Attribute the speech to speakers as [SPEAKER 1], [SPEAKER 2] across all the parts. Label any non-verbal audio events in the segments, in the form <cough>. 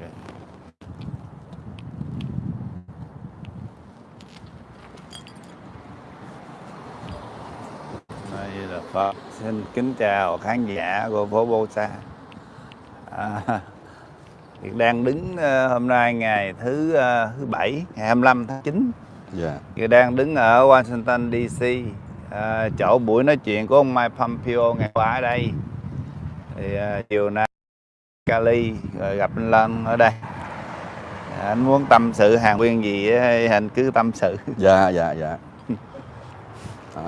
[SPEAKER 1] Đây là Phật. Xin kính chào khán giả của phố Bô Sa. À, Việt đang đứng ờ, hôm nay ngày thứ ờ, thứ bảy ngày 25 tháng 9.
[SPEAKER 2] Dạ.
[SPEAKER 1] Việt đang đứng ở Washington DC. À, chỗ buổi nói chuyện của ông Mike Pompeo ngày qua ở đây. Thì à, chiều nay Cali rồi gặp anh Lân ở đây. À, anh muốn tâm sự hàng nguyên gì á, anh cứ tâm sự. <laughs>
[SPEAKER 2] Dạ, dạ, dạ. À,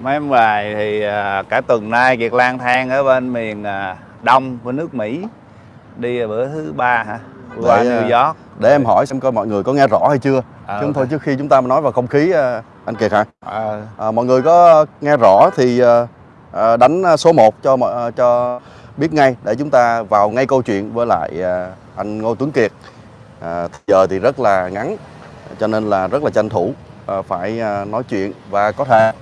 [SPEAKER 1] mấy em bài thì à, cả tuần nay Kiệt lang thang ở bên miền à, đông của nước Mỹ đi bữa thứ ba hả qua
[SPEAKER 2] Để,
[SPEAKER 1] New
[SPEAKER 2] à,
[SPEAKER 1] York
[SPEAKER 2] để em hỏi xem coi mọi người có nghe rõ hay chưa. Chứ không thôi trước khi chúng ta nói vào không khí à, anh Kiệt hả?
[SPEAKER 1] Ờ,
[SPEAKER 2] À, mọi người có nghe rõ thì à, à, đánh số 1 cho mọi à, cho biết ngay để chúng ta vào ngay câu chuyện với lại à, anh Ngô Tuấn Kiệt. À, giờ thì rất là ngắn cho nên là rất là tranh thủ à, phải à, nói chuyện và có thể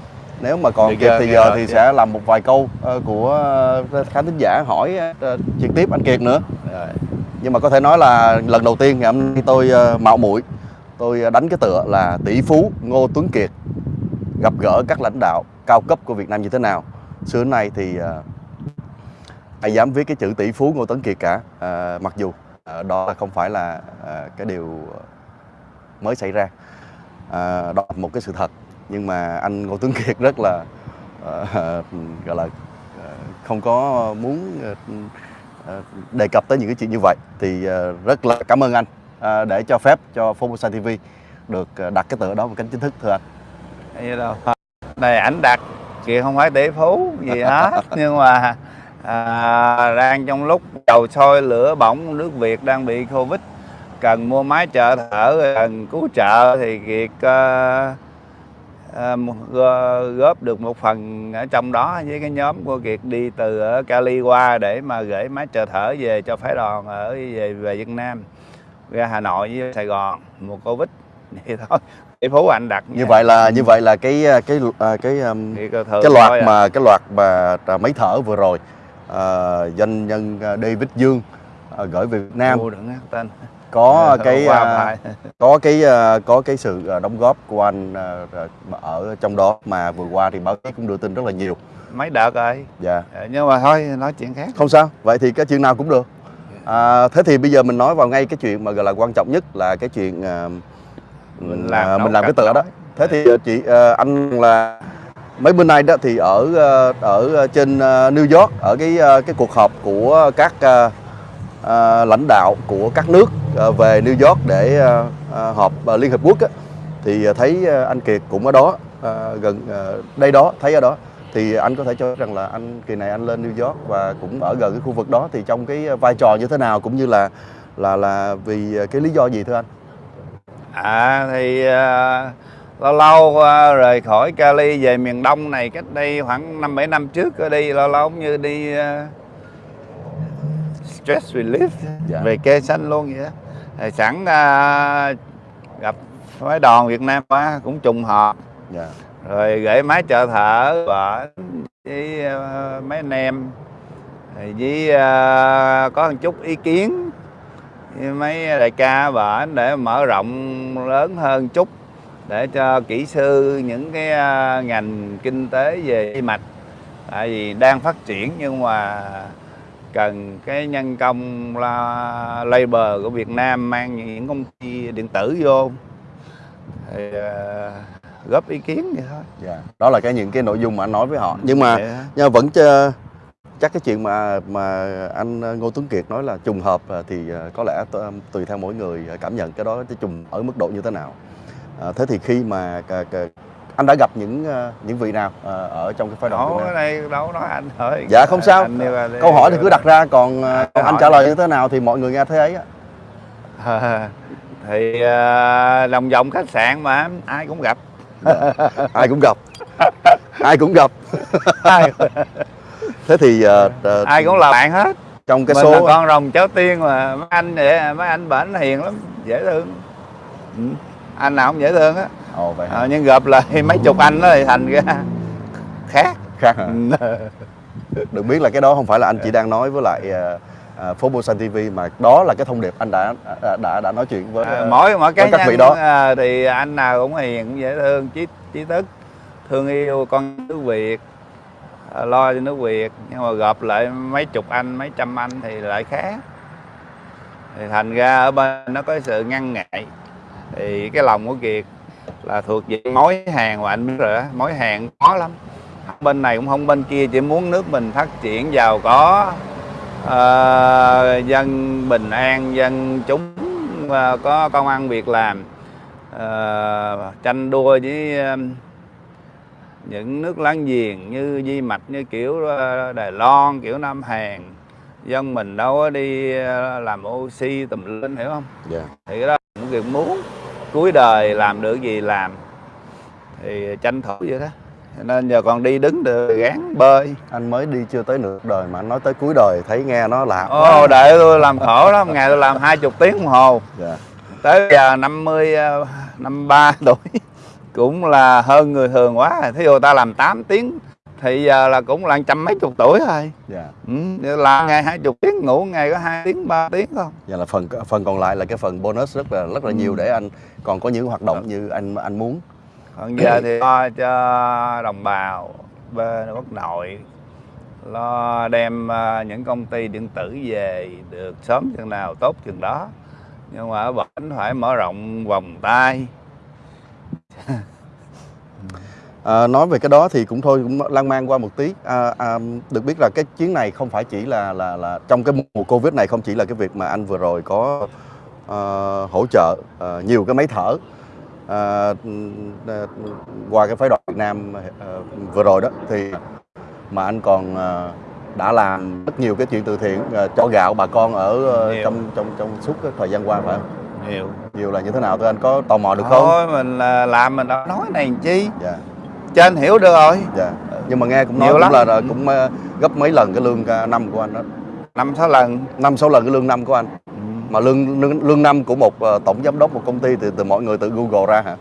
[SPEAKER 2] nếu mà còn kịp thì giờ
[SPEAKER 1] rồi
[SPEAKER 2] thì
[SPEAKER 1] chưa?
[SPEAKER 2] sẽ làm một vài câu ờ, của khán thính giả hỏi trực tiếp anh Kiệt nữa
[SPEAKER 1] rồi.
[SPEAKER 2] nhưng mà có thể nói là lần đầu tiên ngày hôm nay tôi mạo muội tôi đánh cái tựa là tỷ phú Ngô Tuấn Kiệt gặp gỡ các lãnh đạo cao cấp của Việt Nam như thế nào xưa nay thì ai dám viết cái chữ tỷ phú Ngô Tuấn Kiệt cả. Ờ, mặc dù ờ, đó là không phải là ờ, cái điều mới xảy ra. Ờ, đó là một cái sự thật. Nhưng mà anh Ngô Tuấn Kiệt rất là ờ, gọi là ờ, không có muốn ờ, đề cập tới những cái chuyện như vậy. Thì rất là cảm ơn anh để cho phép cho Formosa TV được đặt cái tựa đó một cách chính thức thưa anh.
[SPEAKER 1] Vậy đâu? Này ảnh đặt Kiệt không phải tỷ phú gì hết. <laughs> Nhưng mà à, đang trong lúc dầu sôi lửa bỏng nước Việt đang bị Covid. Cần mua máy trợ thở cần cứu trợ thì Kiệt ờ, gó- góp được một phần ở trong đó với cái nhóm của Kiệt đi từ ở Cali qua để mà gửi máy trợ thở về cho phái đoàn ở về về Việt Nam ra Hà Nội với Sài Gòn một Covid. <laughs> Vậy thôi tỷ phú anh đặt
[SPEAKER 2] Như vậy là như vậy là cái ờ, cái ờ, cái
[SPEAKER 1] thì
[SPEAKER 2] cái
[SPEAKER 1] thôi
[SPEAKER 2] loạt
[SPEAKER 1] à.
[SPEAKER 2] mà cái loạt mà máy thở vừa rồi ờ, doanh nhân ờ, David Dương ờ, gửi về Việt Nam.
[SPEAKER 1] Ngu đừng tên.
[SPEAKER 2] Có cái
[SPEAKER 1] bài. <laughs>
[SPEAKER 2] có cái à, có cái sự đóng góp của anh à, ở trong đó mà vừa qua thì báo chí cũng đưa tin rất là nhiều.
[SPEAKER 1] Mấy đợt rồi.
[SPEAKER 2] Dạ.
[SPEAKER 1] Nhưng mà thôi nói chuyện khác.
[SPEAKER 2] Không sao vậy thì cái chuyện nào cũng được. À, thế thì bây giờ mình nói vào ngay cái chuyện mà gọi là quan trọng nhất là cái chuyện à,
[SPEAKER 1] Mình làm nấu
[SPEAKER 2] mình làm cái tựa đó. thế thì chị à, anh là mấy bữa nay đó thì ở ờ, ở trên ờ, New York ở cái ờ, cái cuộc họp của các à, lãnh đạo của các nước à, về New York để à, họp à, Liên Hợp Quốc á, thì thấy anh Kiệt cũng ở đó à, gần à, đây đó thấy ở đó thì anh có thể cho rằng là anh kỳ này anh lên New York và cũng ở gần cái khu vực đó thì trong cái vai trò như thế nào cũng như là là là vì cái lý do gì thưa anh?
[SPEAKER 1] à thì uh lâu lâu à, rời khỏi Cali về miền Đông này cách đây khoảng năm bảy năm trước có đi lâu lâu cũng như đi à, stress relief.
[SPEAKER 2] Dạ.
[SPEAKER 1] về kê xanh luôn vậy đó sẵn à, gặp phái đoàn Việt Nam quá cũng trùng hợp.
[SPEAKER 2] Dạ.
[SPEAKER 1] rồi gửi máy trợ thở vợ với ờ, mấy anh em. Rồi với ờ, có một chút ý kiến với mấy đại ca bển để mở rộng lớn hơn chút để cho kỹ sư những cái ờ, ngành kinh tế về tim mạch tại vì đang phát triển nhưng mà cần cái nhân công la, labor của Việt Nam mang những công ty điện tử vô thì ờ, góp ý kiến vậy thôi
[SPEAKER 2] Dạ. Đó là cái những cái nội dung mà anh nói với họ. Nhưng mà
[SPEAKER 1] hả?
[SPEAKER 2] nhưng mà vẫn chơ- chắc cái chuyện mà mà anh Ngô Tuấn Kiệt nói là trùng hợp à, thì à, có lẽ tùy theo mỗi người cảm nhận cái đó cái trùng ở mức độ như thế nào. À, thế thì khi mà cả- cả- anh đã gặp những những vị nào ở trong cái phái đoàn Việt Nam?
[SPEAKER 1] này đâu nói anh thôi
[SPEAKER 2] Dạ không sao.
[SPEAKER 1] Anh đi.
[SPEAKER 2] Câu hỏi thì cứ đặt ra còn à, còn anh
[SPEAKER 1] hỏi
[SPEAKER 2] trả lời như thế nào thì mọi người nghe thế ấy á.
[SPEAKER 1] À, thì à, đồng vòng khách sạn mà ai cũng gặp
[SPEAKER 2] Ai cũng gặp. Ai cũng gặp. Thế thì à, à,
[SPEAKER 1] ai cũng là bạn hết
[SPEAKER 2] trong cái
[SPEAKER 1] mình là
[SPEAKER 2] số
[SPEAKER 1] con rồng cháu tiên mà mấy anh vậy mấy anh bển hiền lắm dễ thương ừ. Anh nào cũng dễ thương á.
[SPEAKER 2] Ồ vậy hả?
[SPEAKER 1] à, nhưng gặp là mấy chục anh đó thì thành ra khác.
[SPEAKER 2] Khác hả? <laughs> được biết là cái đó không phải là anh chỉ đang nói với lại à, phố Busan TV mà đó là cái thông điệp anh đã đã đã, đã nói chuyện với
[SPEAKER 1] à, mỗi mỗi cá
[SPEAKER 2] các vị đó.
[SPEAKER 1] à, thì anh nào cũng hiền cũng dễ thương trí trí thức thương yêu con nước Việt à, lo cho nước Việt. Nhưng mà gộp lại mấy chục anh mấy trăm anh thì lại khác. Thì thành ra ở bên nó có sự ngăn ngại thì cái lòng của Kiệt là thuộc về mối hàng mà anh biết rồi đó mối hàng khó lắm. Bên này cũng không bên kia chỉ muốn nước mình phát triển giàu có ờ, dân bình an dân chúng ờ, có công ăn việc làm ờ, tranh đua với ờ, những nước láng giềng như Di Mạch như kiểu ờ, Đài Loan kiểu Nam Hàn. Dân mình đâu có đi ờ, làm oxy tùm lên hiểu không?
[SPEAKER 2] Dạ.
[SPEAKER 1] Thì cái đó cũng việc muốn cuối đời làm được gì làm. Thì tranh thủ vậy đó. Nên giờ còn đi đứng được gán bơi.
[SPEAKER 2] Anh mới đi chưa tới nửa đời mà anh nói tới cuối đời thấy nghe nó lạ
[SPEAKER 1] ô đợi tôi làm khổ lắm ngày tôi làm hai chục tiếng đồng hồ.
[SPEAKER 2] Dạ.
[SPEAKER 1] Tới giờ 50 ờ, 53 tuổi cũng là hơn người thường quá. Thí dụ ta làm 8 tiếng thì giờ là cũng là trăm mấy chục tuổi thôi
[SPEAKER 2] dạ.
[SPEAKER 1] Ừ, làm ngày hai chục tiếng ngủ ngày có hai tiếng ba tiếng không
[SPEAKER 2] Vậy là phần phần còn lại là cái phần bonus rất là rất là nhiều để anh còn có những hoạt động như anh anh muốn.
[SPEAKER 1] còn giờ thì lo cho đồng bào bên quốc nội lo đem ờ, những công ty điện tử về được sớm chừng nào tốt chừng đó. Nhưng mà ở bển phải mở rộng vòng tay <laughs>
[SPEAKER 2] À, nói về cái đó thì cũng thôi cũng lan man qua một tí. À, à, được biết là cái chuyến này không phải chỉ là là là trong cái mùa Covid này không chỉ là cái việc mà anh vừa rồi có ờ, hỗ trợ ờ, nhiều cái máy thở ờ, ờ, qua cái phái đoàn Việt Nam ờ, vừa rồi đó thì mà anh còn ờ, đã làm rất nhiều cái chuyện từ thiện ờ, cho gạo bà con ở
[SPEAKER 1] Nhiều.
[SPEAKER 2] trong trong trong suốt cái thời gian qua phải không?
[SPEAKER 1] nhiều
[SPEAKER 2] Nhiều là như thế nào thưa anh có tò mò được không?
[SPEAKER 1] thôi mình là làm mình đâu nói này chi
[SPEAKER 2] Dạ.
[SPEAKER 1] Cho anh hiểu được rồi
[SPEAKER 2] Dạ. Nhưng mà nghe cũng nói
[SPEAKER 1] Nhiều
[SPEAKER 2] cũng
[SPEAKER 1] lắm.
[SPEAKER 2] là, là cũng ờ, gấp mấy lần cái lương ờ, năm của anh đó.
[SPEAKER 1] năm sáu lần
[SPEAKER 2] Năm sáu lần cái lương năm của anh.
[SPEAKER 1] Ừ.
[SPEAKER 2] Mà lương lương, lương năm của một ờ, tổng giám đốc một công ty thì từ mọi người tự Google ra hả?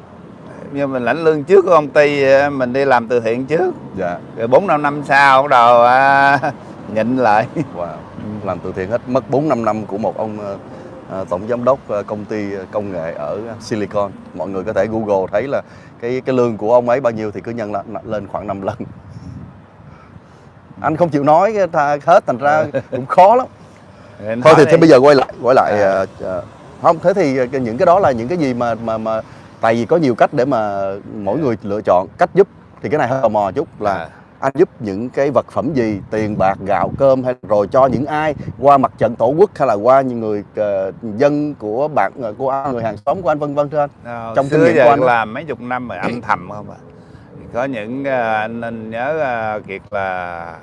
[SPEAKER 1] nhưng mình lãnh lương trước của công ty mình đi làm từ thiện trước
[SPEAKER 2] Dạ.
[SPEAKER 1] rồi bốn năm năm sau bắt đầu à, <laughs> nhịn lại
[SPEAKER 2] Wow. Làm từ thiện hết mất 4 5 năm của một ông tổng giám đốc ờ, công ty công nghệ ở Silicon. Mọi người có thể Google thấy là cái cái lương của ông ấy bao nhiêu thì cứ nhân lên, lên khoảng 5 lần. Anh không chịu nói hết thành ra <laughs> cũng khó lắm. Thôi thì thế bây giờ quay lại quay lại
[SPEAKER 1] À.
[SPEAKER 2] ờ, ờ, không thế thì ờ, những cái đó là những cái gì mà mà mà tại vì có nhiều cách để mà mỗi người lựa chọn cách giúp thì cái này hơi tò mò chút là
[SPEAKER 1] À.
[SPEAKER 2] anh giúp những cái vật phẩm gì? Tiền bạc gạo cơm hay rồi cho những ai? Qua mặt trận tổ quốc hay là qua những người ờ, dân của bạn ờ, của anh, người hàng xóm của anh vân vân thưa anh?
[SPEAKER 1] Ờ,
[SPEAKER 2] Trong kinh nghiệm của anh
[SPEAKER 1] làm mấy chục năm rồi âm thầm không à Thì có những à, anh nên nhớ à, kiệt là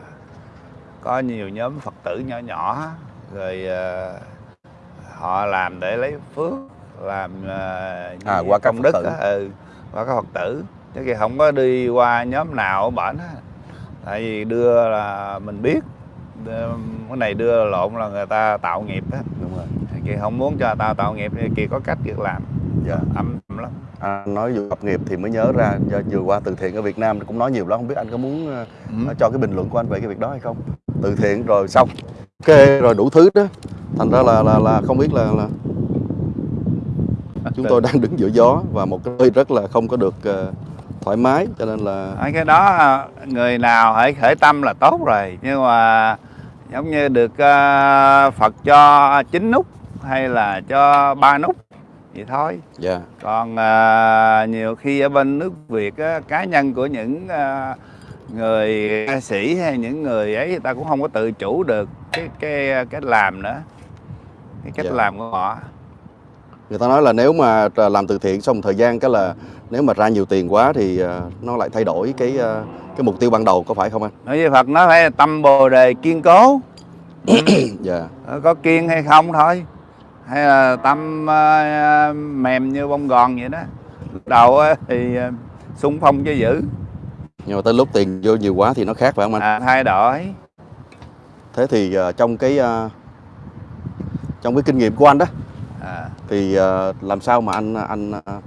[SPEAKER 1] có nhiều nhóm phật tử nhỏ nhỏ rồi à, họ làm để lấy phước làm à,
[SPEAKER 2] À, qua
[SPEAKER 1] công đức ừ, qua các phật tử. Chứ kia không có đi qua nhóm nào ở bển á tại vì đưa là mình biết cái này đưa lộn là người ta tạo nghiệp á.
[SPEAKER 2] Đúng rồi.
[SPEAKER 1] Kỳ không muốn cho tao tạo nghiệp thì kỳ có cách việc làm.
[SPEAKER 2] Dạ.
[SPEAKER 1] Âm lắm.
[SPEAKER 2] Anh nói vừa lập nghiệp thì mới nhớ ra giờ vừa qua từ thiện ở Việt Nam cũng nói nhiều lắm không biết anh có muốn ờ,
[SPEAKER 1] Ừ.
[SPEAKER 2] cho cái bình luận của anh về cái việc đó hay không? Từ thiện rồi xong ok rồi đủ thứ đó. Thành ra là là là không biết là là chúng tôi đang đứng giữa gió và một cái nơi rất là không có được ờ, thoải mái cho nên là
[SPEAKER 1] Ở cái đó người nào hãy khởi tâm là tốt rồi. Nhưng mà giống như được ờ, Phật cho chín nút hay là cho ba nút vậy thôi.
[SPEAKER 2] Dạ.
[SPEAKER 1] Còn ờ, nhiều khi ở bên nước Việt cá nhân của những người ca sĩ hay những người ấy người ta cũng không có tự chủ được cái cái cái làm nữa. Cái cách
[SPEAKER 2] Dạ.
[SPEAKER 1] làm của họ
[SPEAKER 2] người ta nói là nếu mà làm từ thiện xong thời gian cái là nếu mà ra nhiều tiền quá thì ờ, nó lại thay đổi cái ờ, cái mục tiêu ban đầu có phải không anh?
[SPEAKER 1] Nói với Phật nó phải tâm bồ đề kiên cố. <coughs>
[SPEAKER 2] Dạ.
[SPEAKER 1] Ờ, có kiên hay không thôi. Hay là tâm mềm như bông gòn vậy đó. Đầu thì xung phong cho giữ
[SPEAKER 2] nhưng mà tới lúc tiền vô nhiều quá thì nó khác phải không anh?
[SPEAKER 1] À, thay đổi.
[SPEAKER 2] Thế thì trong cái trong cái kinh nghiệm của anh đó
[SPEAKER 1] à,
[SPEAKER 2] thì ờ, làm sao mà anh anh ờ,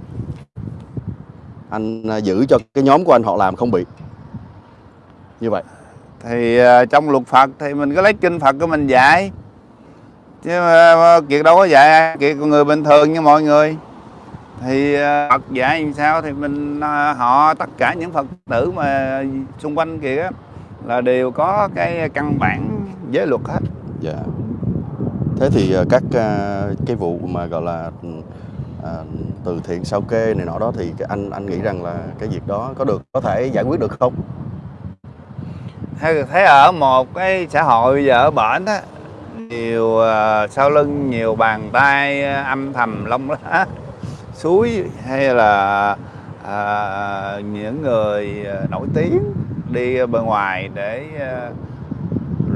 [SPEAKER 2] anh ờ, giữ cho cái nhóm của anh họ làm không bị? Như vậy.
[SPEAKER 1] Thì ờ, trong luật Phật thì mình có lấy kinh Phật của mình dạy. Chứ mà kiệt đâu có dạy kiệt con người bình thường như mọi người. Thì ờ, Phật dạy làm sao thì mình ờ, họ tất cả những Phật tử mà xung quanh kia á, là đều có cái căn bản giới luật hết.
[SPEAKER 2] Dạ. Thế thì ờ, các ờ, cái vụ mà gọi là à, từ thiện sao kê này nọ đó thì anh anh nghĩ rằng là cái việc đó có được có thể giải quyết được không?
[SPEAKER 1] thấy thấy ở một cái xã hội bây giờ ở bển á nhiều uh, sau lưng nhiều bàn tay âm thầm lông lá suối hay là uh, những người nổi tiếng đi bên ngoài để uh,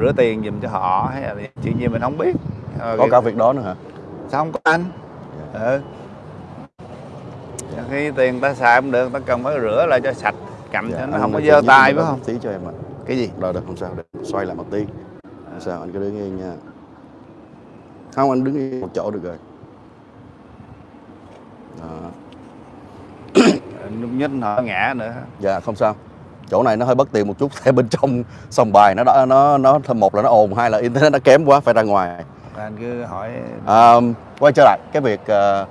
[SPEAKER 1] rửa tiền giùm cho họ hay là chuyện gì mình không biết Ờ,
[SPEAKER 2] Có cả việc đó nữa hả?
[SPEAKER 1] sao không có anh ừ. khi tiền ta xài không được ta cần phải rửa lại cho sạch cầm cho nó
[SPEAKER 2] Dạ,
[SPEAKER 1] không có dơ tay phải không
[SPEAKER 2] Tí cho em ạ.
[SPEAKER 1] cái gì
[SPEAKER 2] Rồi được không sao được. Xoay lại một tí. Không sao anh cứ đứng yên nha. Không anh đứng yên một chỗ được rồi. Đó.
[SPEAKER 1] nhích họ ngã nữa
[SPEAKER 2] Dạ không sao. Chỗ này nó hơi bất tiện một chút, <laughs> tại bên trong sòng bài nó đã nó nó một là nó ồn, hai là internet nó kém quá phải ra ngoài.
[SPEAKER 1] Anh cứ hỏi
[SPEAKER 2] À, quay trở lại cái việc à,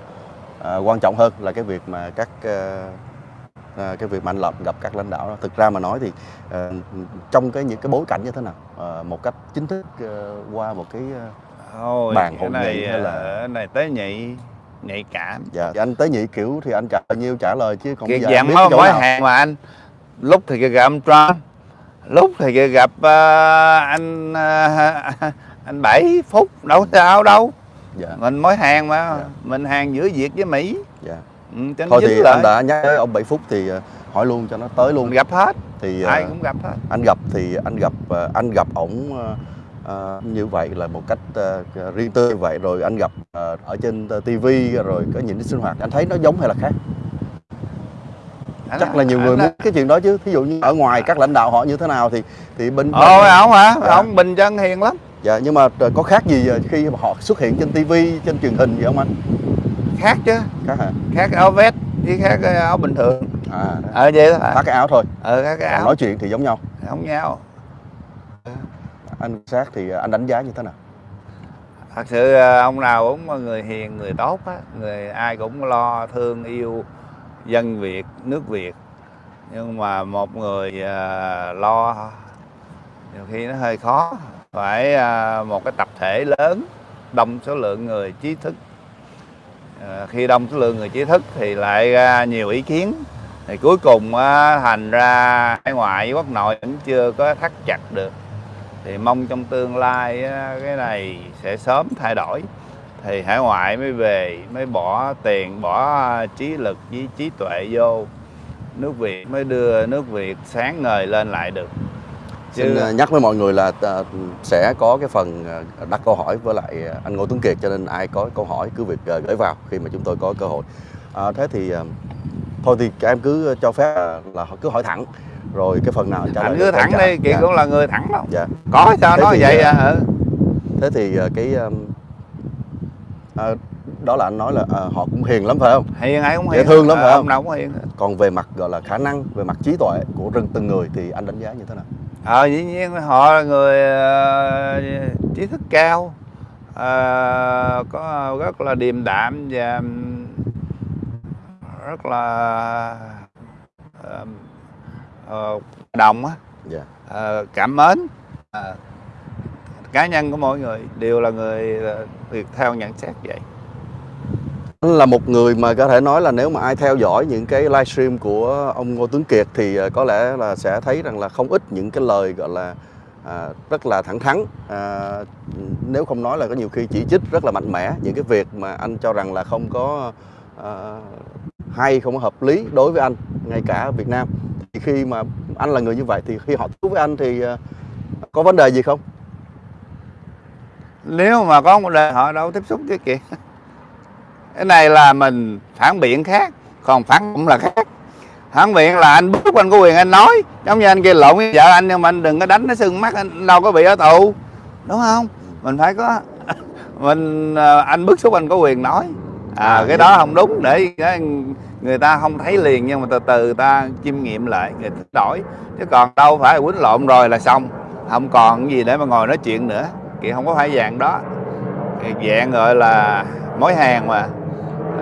[SPEAKER 2] à, quan trọng hơn là cái việc mà các à, à, cái việc mà anh lập gặp các lãnh đạo đó. Thực ra mà nói thì à, trong cái những cái bối cảnh như thế nào à, một cách chính thức à, qua một cái
[SPEAKER 1] thôi
[SPEAKER 2] bàn hội
[SPEAKER 1] này
[SPEAKER 2] nghị hay là-
[SPEAKER 1] này tế nhị nhạy cảm
[SPEAKER 2] dạ thì anh tế nhị kiểu thì anh trả nhiêu trả lời chứ còn bây giờ
[SPEAKER 1] giảm
[SPEAKER 2] biết
[SPEAKER 1] mới
[SPEAKER 2] nào.
[SPEAKER 1] hàng mà anh lúc thì gặp Trump lúc thì gặp ờ, anh ờ, anh bảy phút đâu sao đâu.
[SPEAKER 2] Dạ.
[SPEAKER 1] Mình mới hàng mà.
[SPEAKER 2] Dạ.
[SPEAKER 1] mình hàng giữa Việt với Mỹ.
[SPEAKER 2] Dạ.
[SPEAKER 1] Ừ,
[SPEAKER 2] thôi thì
[SPEAKER 1] lại.
[SPEAKER 2] anh đã nhắc tới ông 7 phút thì à, hỏi luôn cho nó tới luôn.
[SPEAKER 1] Mình gặp hết.
[SPEAKER 2] Thì
[SPEAKER 1] ai
[SPEAKER 2] à,
[SPEAKER 1] cũng gặp hết.
[SPEAKER 2] anh gặp thì anh gặp à, anh gặp ổng à, à, như vậy là một cách à, riêng tư vậy. Rồi anh gặp à, ở trên tivi rồi có những cái sinh hoạt. Anh thấy nó giống hay là khác?
[SPEAKER 1] Anh
[SPEAKER 2] chắc là nhiều người muốn cái chuyện đó chứ. Thí dụ như ở ngoài các lãnh đạo họ như thế nào thì thì bên
[SPEAKER 1] ôi ổng hả?
[SPEAKER 2] Dạ.
[SPEAKER 1] ổng bình dân hiền lắm
[SPEAKER 2] dạ nhưng mà ờ, có khác gì khi mà họ xuất hiện trên tivi trên truyền hình vậy không anh?
[SPEAKER 1] Khác chứ.
[SPEAKER 2] Khác hả?
[SPEAKER 1] Khác áo vest với khác cái áo bình thường.
[SPEAKER 2] À đó.
[SPEAKER 1] ờ vậy đó
[SPEAKER 2] khác cái áo thôi.
[SPEAKER 1] Ờ khác cái
[SPEAKER 2] Còn
[SPEAKER 1] áo.
[SPEAKER 2] nói chuyện thì giống nhau.
[SPEAKER 1] Không nhau.
[SPEAKER 2] Anh quan sát thì anh đánh giá như thế nào?
[SPEAKER 1] Thật sự ờ, ông nào cũng người hiền người tốt á. Người ai cũng lo thương yêu dân việt nước việt. Nhưng mà một người ờ, lo nhiều khi nó hơi khó phải à, một cái tập thể lớn, đông số lượng người trí thức. À, khi đông số lượng người trí thức thì lại ra nhiều ý kiến. Thì cuối cùng thành ra hải ngoại với quốc nội vẫn chưa có thắt chặt được. Thì mong trong tương lai cái này sẽ sớm thay đổi. Thì hải ngoại mới về, mới bỏ tiền, bỏ trí lực với trí tuệ vô. Nước việt mới đưa nước việt sáng ngời lên lại được.
[SPEAKER 2] Xin ờ, nhắc với mọi người là ờ, sẽ có cái phần ờ, đặt câu hỏi với lại ờ, anh Ngô Tuấn Kiệt cho nên ai có câu hỏi cứ việc ờ, gửi vào khi mà chúng tôi có cơ hội. À, thế thì ờ, thôi thì các em cứ cho phép ờ, là cứ hỏi thẳng rồi cái phần nào trả
[SPEAKER 1] anh cứ thẳng đi chị
[SPEAKER 2] Dạ,
[SPEAKER 1] cũng là người thẳng đâu
[SPEAKER 2] Dạ.
[SPEAKER 1] có sao
[SPEAKER 2] Thế
[SPEAKER 1] nói
[SPEAKER 2] thì,
[SPEAKER 1] vậy
[SPEAKER 2] ờ,
[SPEAKER 1] à ừ.
[SPEAKER 2] Thế thì ờ, cái ờ, ờ, đó là anh nói là ờ, họ cũng hiền lắm phải không?
[SPEAKER 1] hiền ai cũng
[SPEAKER 2] Dễ
[SPEAKER 1] hiền
[SPEAKER 2] thương lắm
[SPEAKER 1] Ờ,
[SPEAKER 2] phải không?
[SPEAKER 1] ông nào cũng hiền
[SPEAKER 2] Còn về mặt gọi là khả năng, về mặt trí tuệ của rừng từng người thì anh đánh giá như thế nào?
[SPEAKER 1] Ờ dĩ nhiên họ là người ờ, trí thức cao. Ờ, có rất là điềm đạm và rất là ờ, ờ, đồng á.
[SPEAKER 2] Dạ.
[SPEAKER 1] ờ, cảm mến. Ờ, cá nhân của mỗi người đều là người việc theo nhận xét vậy
[SPEAKER 2] là một người mà có thể nói là nếu mà ai theo dõi những cái livestream của ông Ngô Tuấn Kiệt thì ờ, có lẽ là sẽ thấy rằng là không ít những cái lời gọi là à, rất là thẳng thắn. À, nếu không nói là có nhiều khi chỉ trích rất là mạnh mẽ những cái việc mà anh cho rằng là không có à, hay không có hợp lý đối với anh ngay cả ở Việt Nam. Thì khi mà anh là người như vậy thì khi họ tiếp với anh thì à, có vấn đề gì không?
[SPEAKER 1] nếu mà có một đề họ đâu tiếp xúc với kìa cái này là mình phản biện khác còn phản cũng là khác. Phản biện là anh bước anh có quyền anh nói. Giống như anh kia lộn với vợ anh nhưng mà anh đừng có đánh nó sưng mắt anh đâu có bị ở tù. Đúng không? Mình phải có <laughs> mình ờ, anh bức xúc anh có quyền nói. À,
[SPEAKER 2] À,
[SPEAKER 1] cái đó không đúng để người ta không thấy liền nhưng mà từ từ ta chiêm nghiệm lại người ta đổi. Chứ còn đâu phải quýnh lộn rồi là xong. Không còn gì để mà ngồi nói chuyện nữa. Kìa không có phải dạng đó. Dạng gọi là mối hàng mà.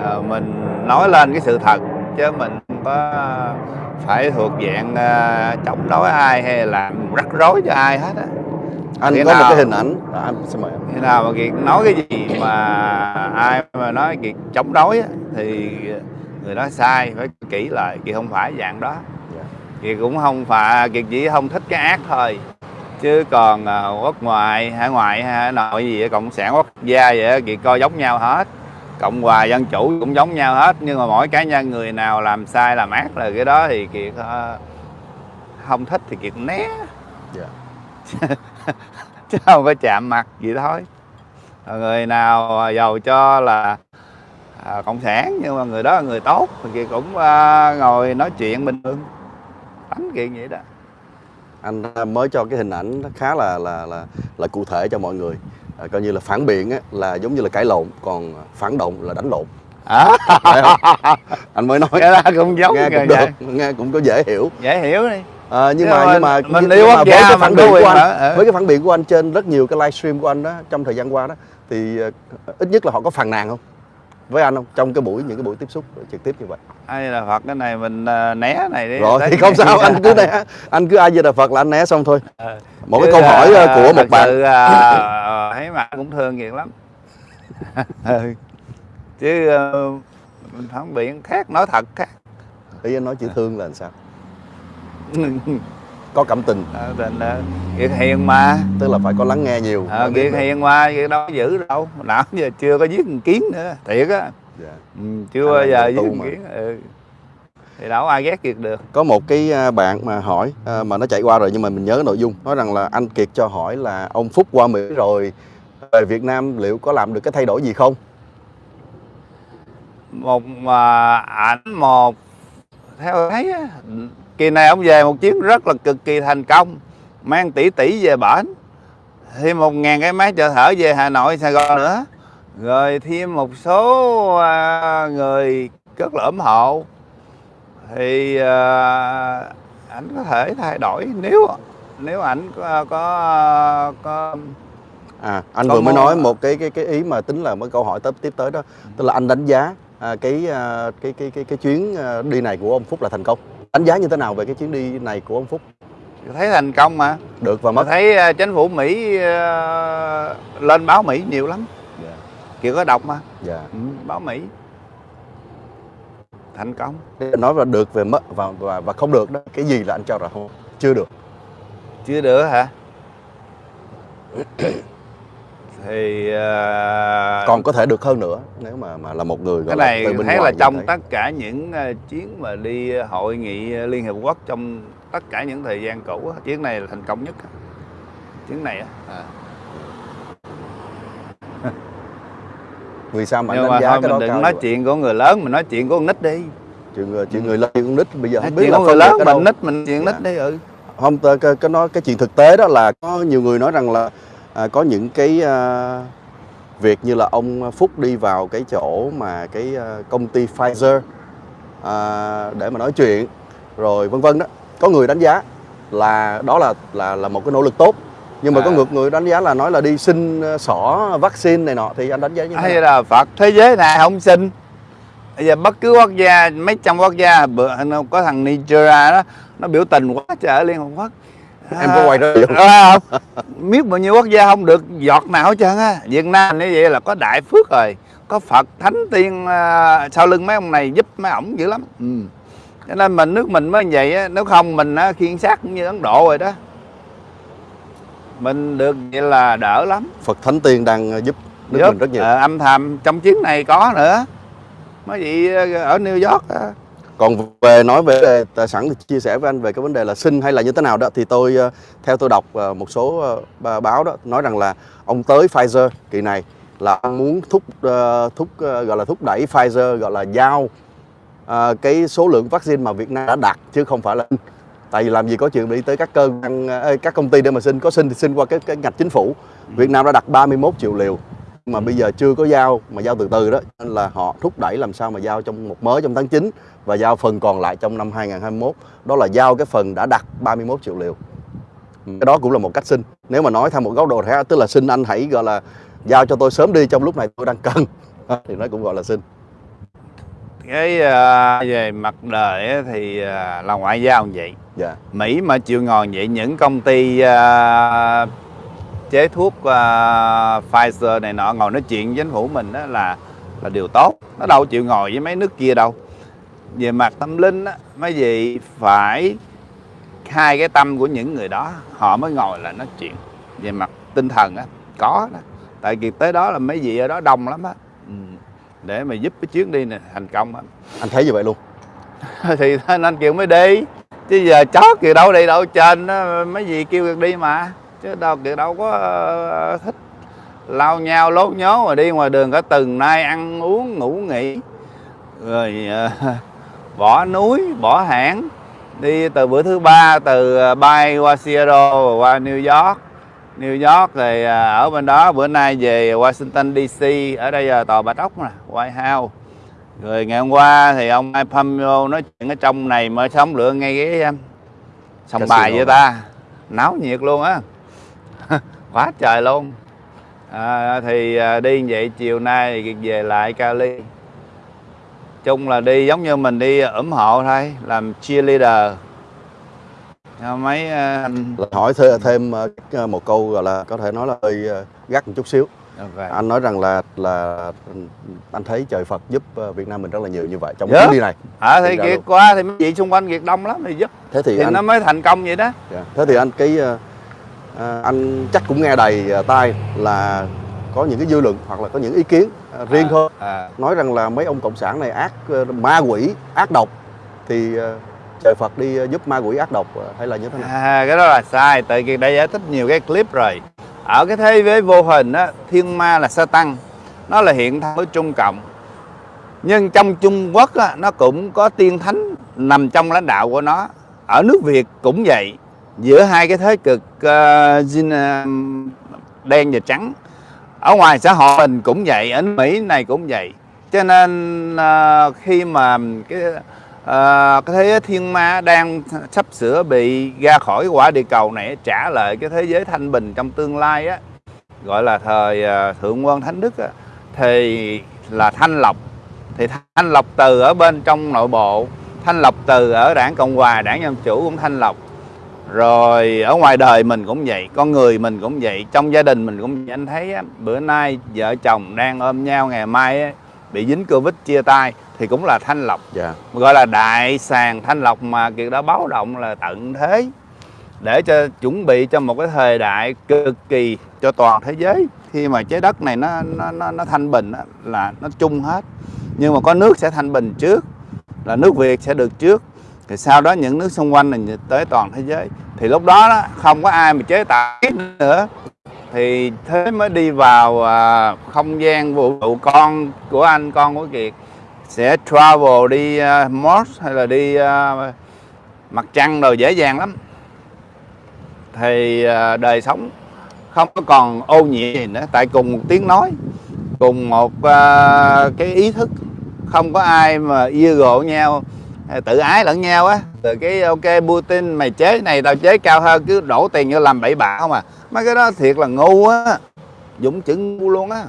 [SPEAKER 1] À, mình nói lên cái sự thật chứ mình không có phải thuộc dạng uh, chống đối ai hay làm rắc rối cho ai hết á.
[SPEAKER 2] Anh
[SPEAKER 1] Khi
[SPEAKER 2] có một
[SPEAKER 1] nào-
[SPEAKER 2] cái hình ảnh. À, anh xin mời
[SPEAKER 1] khi nào mà kiệt nói cái gì mà ai mà nói kiệt chống đối á, thì người đó sai phải kỹ lại kiệt không phải dạng đó.
[SPEAKER 2] Dạ.
[SPEAKER 1] kiệt cũng không phải kiệt chỉ không thích cái ác thôi chứ còn à, quốc ngoại hải ngoại hay hải nội gì cộng sản quốc gia vậy kiệt coi giống nhau hết. Cộng hòa dân chủ cũng giống nhau hết nhưng mà mỗi cá nhân người nào làm sai làm ác là cái đó thì kiệt ờ, không thích thì kiệt né.
[SPEAKER 2] Dạ. <laughs>
[SPEAKER 1] chứ không có chạm mặt gì thôi. Người nào giàu cho là à, cộng sản nhưng mà người đó là người tốt thì kiệt cũng à, ngồi nói chuyện bình thường. Đánh kiện vậy đó
[SPEAKER 2] anh mới cho cái hình ảnh nó khá là là là là cụ thể cho mọi người. À, coi như là phản biện á, là giống như là cãi lộn còn phản động là đánh lộn.
[SPEAKER 1] À,
[SPEAKER 2] anh mới nói.
[SPEAKER 1] Cái đó cũng giống
[SPEAKER 2] nghe cũng
[SPEAKER 1] vậy
[SPEAKER 2] được nghe cũng có dễ hiểu.
[SPEAKER 1] Dễ hiểu đi.
[SPEAKER 2] À, nhưng
[SPEAKER 1] Chứ
[SPEAKER 2] mà nhưng mà
[SPEAKER 1] mình
[SPEAKER 2] nhưng
[SPEAKER 1] yêu
[SPEAKER 2] mà với cái phản biện của anh
[SPEAKER 1] mà, ừ.
[SPEAKER 2] với cái phản biện của anh trên rất nhiều cái livestream của anh đó trong thời gian qua đó thì ờ, ít nhất là họ có phàn nàn không với anh không? Trong cái buổi những cái buổi tiếp xúc trực tiếp như vậy.
[SPEAKER 1] Ai là phật cái này mình à, né này đi.
[SPEAKER 2] Rồi thì không sao anh cứ né. Anh cứ ai về đà phật là anh né xong thôi.
[SPEAKER 1] Ờ.
[SPEAKER 2] một cái câu hỏi
[SPEAKER 1] à,
[SPEAKER 2] ờ, của một bạn.
[SPEAKER 1] sự, à, thấy mặt cũng thương kiệt lắm. <laughs> Ừ. chứ ờ, mình phản biện khác nói thật khác.
[SPEAKER 2] Ý anh nói chữ thương là làm sao <laughs> có cảm tình.
[SPEAKER 1] Ờ, tình ờ, kiệt hiền mà
[SPEAKER 2] tức là phải có lắng nghe nhiều.
[SPEAKER 1] Kiệt
[SPEAKER 2] được.
[SPEAKER 1] hiền mà kiệt đâu có giữ đâu. Nào giờ chưa có giết một kiến nữa. Thiệt á.
[SPEAKER 2] Dạ.
[SPEAKER 1] ừ, chưa bao giờ giết một kiến ừ. thì đâu ai ghét kiệt được.
[SPEAKER 2] Có một cái à, bạn mà hỏi à, mà nó chạy qua rồi nhưng mà mình nhớ nội dung. Nói rằng là anh Kiệt cho hỏi là ông Phúc qua Mỹ rồi về Việt Nam liệu có làm được cái thay đổi gì không?
[SPEAKER 1] Một mà ảnh một theo thấy kỳ này ông về một chuyến rất là cực kỳ thành công. Mang tỷ tỷ về bển. Thêm một ngàn cái máy trợ thở về Hà Nội Sài Gòn nữa. Rồi thêm một số à, người rất là ủng hộ. Thì à, ảnh có thể thay đổi nếu nếu ảnh có có, có
[SPEAKER 2] à anh
[SPEAKER 1] Có
[SPEAKER 2] vừa mới nói một cái cái cái ý mà tính là một câu hỏi tiếp tiếp tới đó. Tức là anh đánh giá à, cái, à, cái cái cái cái chuyến à, đi này của ông Phúc là thành công đánh giá như thế nào về cái chuyến đi này của ông Phúc?
[SPEAKER 1] Thấy thành công mà.
[SPEAKER 2] Được và mất.
[SPEAKER 1] thấy à, chính phủ Mỹ à, lên báo Mỹ nhiều lắm.
[SPEAKER 2] Dạ.
[SPEAKER 1] Kiểu có đọc mà.
[SPEAKER 2] Dạ.
[SPEAKER 1] Ừ, báo Mỹ. Thành công.
[SPEAKER 2] Nói là được về mất và và và không được đó cái gì là anh cho là không? Chưa được.
[SPEAKER 1] Chưa được hả thì à,
[SPEAKER 2] còn có thể được hơn nữa nếu mà mà là một người
[SPEAKER 1] cái này
[SPEAKER 2] từ bên
[SPEAKER 1] thấy là trong
[SPEAKER 2] thấy.
[SPEAKER 1] tất cả những à, chuyến mà đi hội nghị Liên Hiệp Quốc trong tất cả những thời gian cũ chuyến này là thành công nhất chuyến này á à.
[SPEAKER 2] vì sao mà anh
[SPEAKER 1] nhưng
[SPEAKER 2] đánh
[SPEAKER 1] mà
[SPEAKER 2] giá
[SPEAKER 1] thôi
[SPEAKER 2] cái
[SPEAKER 1] mình
[SPEAKER 2] đó
[SPEAKER 1] đừng nói
[SPEAKER 2] vậy?
[SPEAKER 1] chuyện của người lớn mình nói chuyện của con nít đi
[SPEAKER 2] chuyện người chuyện người lớn chuyện con nít bây giờ
[SPEAKER 1] nói
[SPEAKER 2] không biết
[SPEAKER 1] chuyện
[SPEAKER 2] là
[SPEAKER 1] của người lớn mình nít mình chuyện
[SPEAKER 2] Dạ.
[SPEAKER 1] nít đi ừ
[SPEAKER 2] không cái, cái nói cái chuyện thực tế đó là có nhiều người nói rằng là à, có những cái à, việc như là ông Phúc đi vào cái chỗ mà cái à, công ty Pfizer à, để mà nói chuyện rồi vân vân đó có người đánh giá là đó là là là một cái nỗ lực tốt nhưng mà có
[SPEAKER 1] À.
[SPEAKER 2] ngược người đánh giá là nói là đi xin xỏ vaccine này nọ thì anh đánh giá như thế
[SPEAKER 1] hay
[SPEAKER 2] nào?
[SPEAKER 1] là Phật thế giới này không xin bây giờ bất cứ quốc gia mấy trăm quốc gia bữa có thằng Nigeria đó nó biểu tình quá trời ở Liên Hợp Quốc
[SPEAKER 2] Em có quay ra video không?
[SPEAKER 1] à, <laughs> biết bao nhiêu quốc gia không được giọt nào hết trơn á. Việt Nam như vậy là có đại phước rồi có Phật thánh tiên à, sau lưng mấy ông này giúp mấy ổng dữ lắm. Ừ. cho nên mình nước mình mới vậy á nếu không mình á, khiên sát cũng như Ấn Độ rồi đó. Mình được vậy là đỡ lắm.
[SPEAKER 2] Phật Thánh Tiên đang à, giúp nước
[SPEAKER 1] Giúp,
[SPEAKER 2] mình rất nhiều.
[SPEAKER 1] ờ, âm thầm trong chuyến này có nữa. Mới vậy ờ, ở New York á.
[SPEAKER 2] Còn về nói về tài sản thì chia sẻ với anh về cái vấn đề là xin hay là như thế nào đó, thì tôi ờ, theo tôi đọc ờ, một số ờ, báo đó, nói rằng là ông tới Pfizer kỳ này là ông muốn thúc thúc gọi là thúc đẩy Pfizer, gọi là giao cái số lượng vaccine mà Việt Nam đã đặt, chứ không phải là tại vì làm gì có chuyện đi tới các cơ các công ty để mà xin. Có xin thì xin qua cái cái ngạch chính phủ. Việt Nam đã đặt 31 triệu liều mà bây giờ chưa có giao mà giao từ từ đó nên là họ thúc đẩy làm sao mà giao trong một mớ trong tháng 9 và giao phần còn lại trong năm 2021 đó là giao cái phần đã đặt 31 triệu liều. Cái đó cũng là một cách xin. Nếu mà nói theo một góc độ khác tức là xin anh hãy gọi là giao cho tôi sớm đi trong lúc này tôi đang cần. <laughs> Thì nó cũng gọi là xin.
[SPEAKER 1] Cái uh, về mặt đời thì uh, là ngoại giao như vậy?
[SPEAKER 2] Dạ.
[SPEAKER 1] Mỹ mà chịu ngồi vậy những công ty uh, chế thuốc uh, Pfizer này nọ ngồi nói chuyện với chính phủ mình đó là là điều tốt. Nó đâu chịu ngồi với mấy nước kia đâu. Về mặt tâm linh á mấy gì phải hai cái tâm của những người đó họ mới ngồi là nói chuyện. Về mặt tinh thần á có đó. Tại vì tới đó là mấy vị ở đó đông lắm á. Ừ. để mà giúp cái chuyến đi này thành công á.
[SPEAKER 2] Anh thấy như vậy luôn. <laughs>
[SPEAKER 1] Thì nên anh kêu mới đi chứ giờ chó kìa đâu đi đâu trên mấy gì kêu đi mà chứ đâu kìa đâu có ờ, thích. Lao nhau lốt nhố mà đi ngoài đường cả từng nay ăn uống ngủ nghỉ. Rồi ờ, <laughs> bỏ núi bỏ hãng. Đi từ bữa thứ ba từ ờ, bay qua Seattle qua New York. New York rồi ờ, ở bên đó bữa nay về Washington DC ở đây là tòa Bạch Ốc nè White House. Rồi ngày hôm qua thì ông Mike Pompeo nói chuyện ở trong này mới sống lựa ngay cái sòng bài với ta. Náo nhiệt luôn á <laughs> quá trời luôn. À, thì à, đi như vậy chiều nay về lại Cali. Chung là đi giống như mình đi ủng hộ thôi làm cheerleader cho mấy à, anh
[SPEAKER 2] hỏi thêm, thêm một câu gọi là có thể nói là hơi gắt một chút xíu.
[SPEAKER 1] Ok.
[SPEAKER 2] anh nói rằng là là anh thấy trời Phật giúp Việt Nam mình rất là nhiều như vậy trong
[SPEAKER 1] Dạ.
[SPEAKER 2] chuyến đi này.
[SPEAKER 1] À thì kiệt qua thì mấy vị xung quanh kiệt đông lắm thì giúp.
[SPEAKER 2] Thế thì,
[SPEAKER 1] thì
[SPEAKER 2] anh
[SPEAKER 1] nó mới thành công vậy đó.
[SPEAKER 2] Dạ. thế thì anh cái ờ, anh chắc cũng nghe đầy ờ, tai là có những cái dư luận hoặc là có những ý kiến ờ, riêng
[SPEAKER 1] À,
[SPEAKER 2] thôi.
[SPEAKER 1] à.
[SPEAKER 2] nói rằng là mấy ông cộng sản này ác ma quỷ ác độc thì trời Phật đi giúp ma quỷ ác độc hay là như thế nào?
[SPEAKER 1] À, cái đó là sai tại vì đã giải thích nhiều cái clip rồi. Ở cái thế giới vô hình á thiên ma là sa tăng nó là hiện thân với trung cộng. Nhưng trong trung quốc á, nó cũng có tiên thánh nằm trong lãnh đạo của nó. Ở nước việt cũng vậy giữa hai cái thế cực uh, đen và trắng. Ở ngoài xã hội mình cũng vậy ở mỹ này cũng vậy. Cho nên uh, khi mà cái uh, cái thế giới thiên ma đang sắp sửa bị ra khỏi quả địa cầu này trả lại cái thế giới thanh bình trong tương lai á gọi là thời uh, thượng quân thánh đức á, thì là thanh lọc thì thanh lọc từ ở bên trong nội bộ thanh lọc từ ở đảng cộng hòa đảng dân chủ cũng thanh lọc rồi ở ngoài đời mình cũng vậy con người mình cũng vậy trong gia đình mình cũng vậy. Anh thấy á, bữa nay vợ chồng đang ôm nhau ngày mai á, bị dính covid chia tay thì cũng là thanh lọc.
[SPEAKER 2] Dạ.
[SPEAKER 1] Gọi là đại sàn thanh lọc mà kiệt đã báo động là tận thế để cho chuẩn bị cho một cái thời đại cực kỳ cho toàn thế giới. Khi mà trái đất này nó nó nó, nó thanh bình á, là nó chung hết. Nhưng mà có nước sẽ thanh bình trước là nước Việt sẽ được trước thì sau đó những nước xung quanh là tới toàn thế giới. Thì lúc đó, đó không có ai mà chế tạo nữa. Thì thế mới đi vào à, không gian vũ trụ con của anh con của Kiệt. Sẽ travel đi uh, Mars hay là đi uh, mặt trăng rồi dễ dàng lắm. Thì uh, đời sống không có còn ô nhiễm gì nữa. Tại cùng một tiếng nói cùng một uh, cái ý thức. Không có ai mà yêu gộ nhau tự ái lẫn nhau á. Từ cái ok Putin mày chế này tao chế cao hơn cứ đổ tiền vô làm bậy bạ không à. Mấy cái đó thiệt là ngu á. Dũng chữ ngu luôn á.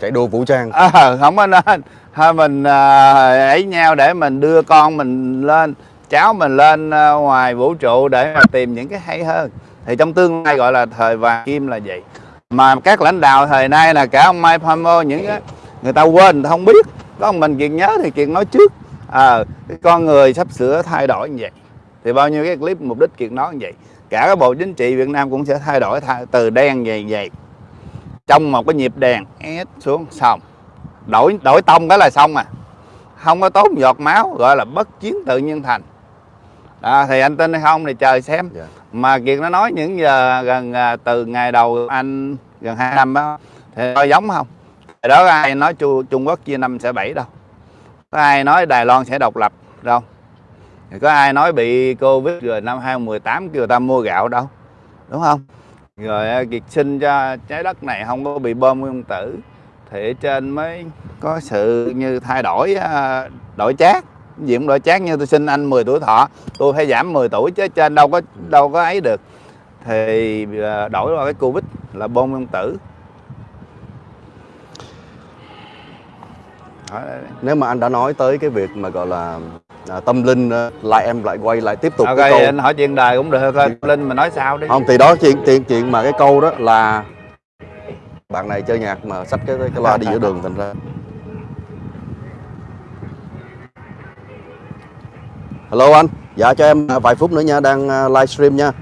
[SPEAKER 2] Chạy đua vũ trang.
[SPEAKER 1] À, không có nên. Thôi mình à, ấy nhau để mình đưa con mình lên cháu mình lên à, ngoài vũ trụ để mà tìm những cái hay hơn. Thì trong tương lai gọi là thời vàng kim là vậy. Mà các lãnh đạo thời nay là cả ông Mike Pompeo những cái người ta quên người ta không biết. Có mình kiệt nhớ thì kiệt nói trước à, cái con người sắp sửa thay đổi như vậy. Thì bao nhiêu cái clip mục đích kiệt nói như vậy. Cả cái bộ chính trị Việt Nam cũng sẽ thay đổi thay, từ đen về vậy. Trong một cái nhịp đèn ép xuống xong. Đổi đổi tông cái là xong à. Không có tốn giọt máu gọi là bất chiến tự nhiên thành. À, thì anh tin hay không thì chờ xem.
[SPEAKER 2] Dạ.
[SPEAKER 1] mà kiệt nó nói những giờ gần à, từ ngày đầu anh gần hai năm đó thì có giống không? Đó ai nói Chu, Trung Quốc chia năm sẽ bảy đâu có ai nói Đài Loan sẽ độc lập? Đâu. Có ai nói bị Covid rồi năm 2018 kêu ta mua gạo đâu? Đúng không? Rồi à, kiệt sinh cho trái đất này không có bị bom nguyên tử. Thì ở trên mới có sự như thay đổi à, đổi chát gì cũng đổi chát như tôi xin anh 10 tuổi thọ. Tôi phải giảm 10 tuổi chứ trên đâu có đâu có ấy được. Thì à, đổi qua cái covid là bom nguyên tử.
[SPEAKER 2] Nếu mà anh đã nói tới cái việc mà gọi là à, tâm linh à, lại em lại quay lại tiếp tục
[SPEAKER 1] ok
[SPEAKER 2] cái câu
[SPEAKER 1] anh hỏi chuyện đời cũng được thôi linh mà nói sao đi.
[SPEAKER 2] Không thì đó chuyện chuyện chuyện mà cái câu đó là bạn này chơi nhạc mà xách cái cái loa đi giữa đường thành ra. Hello anh. Dạ cho em à, vài phút nữa nha đang à, livestream nha.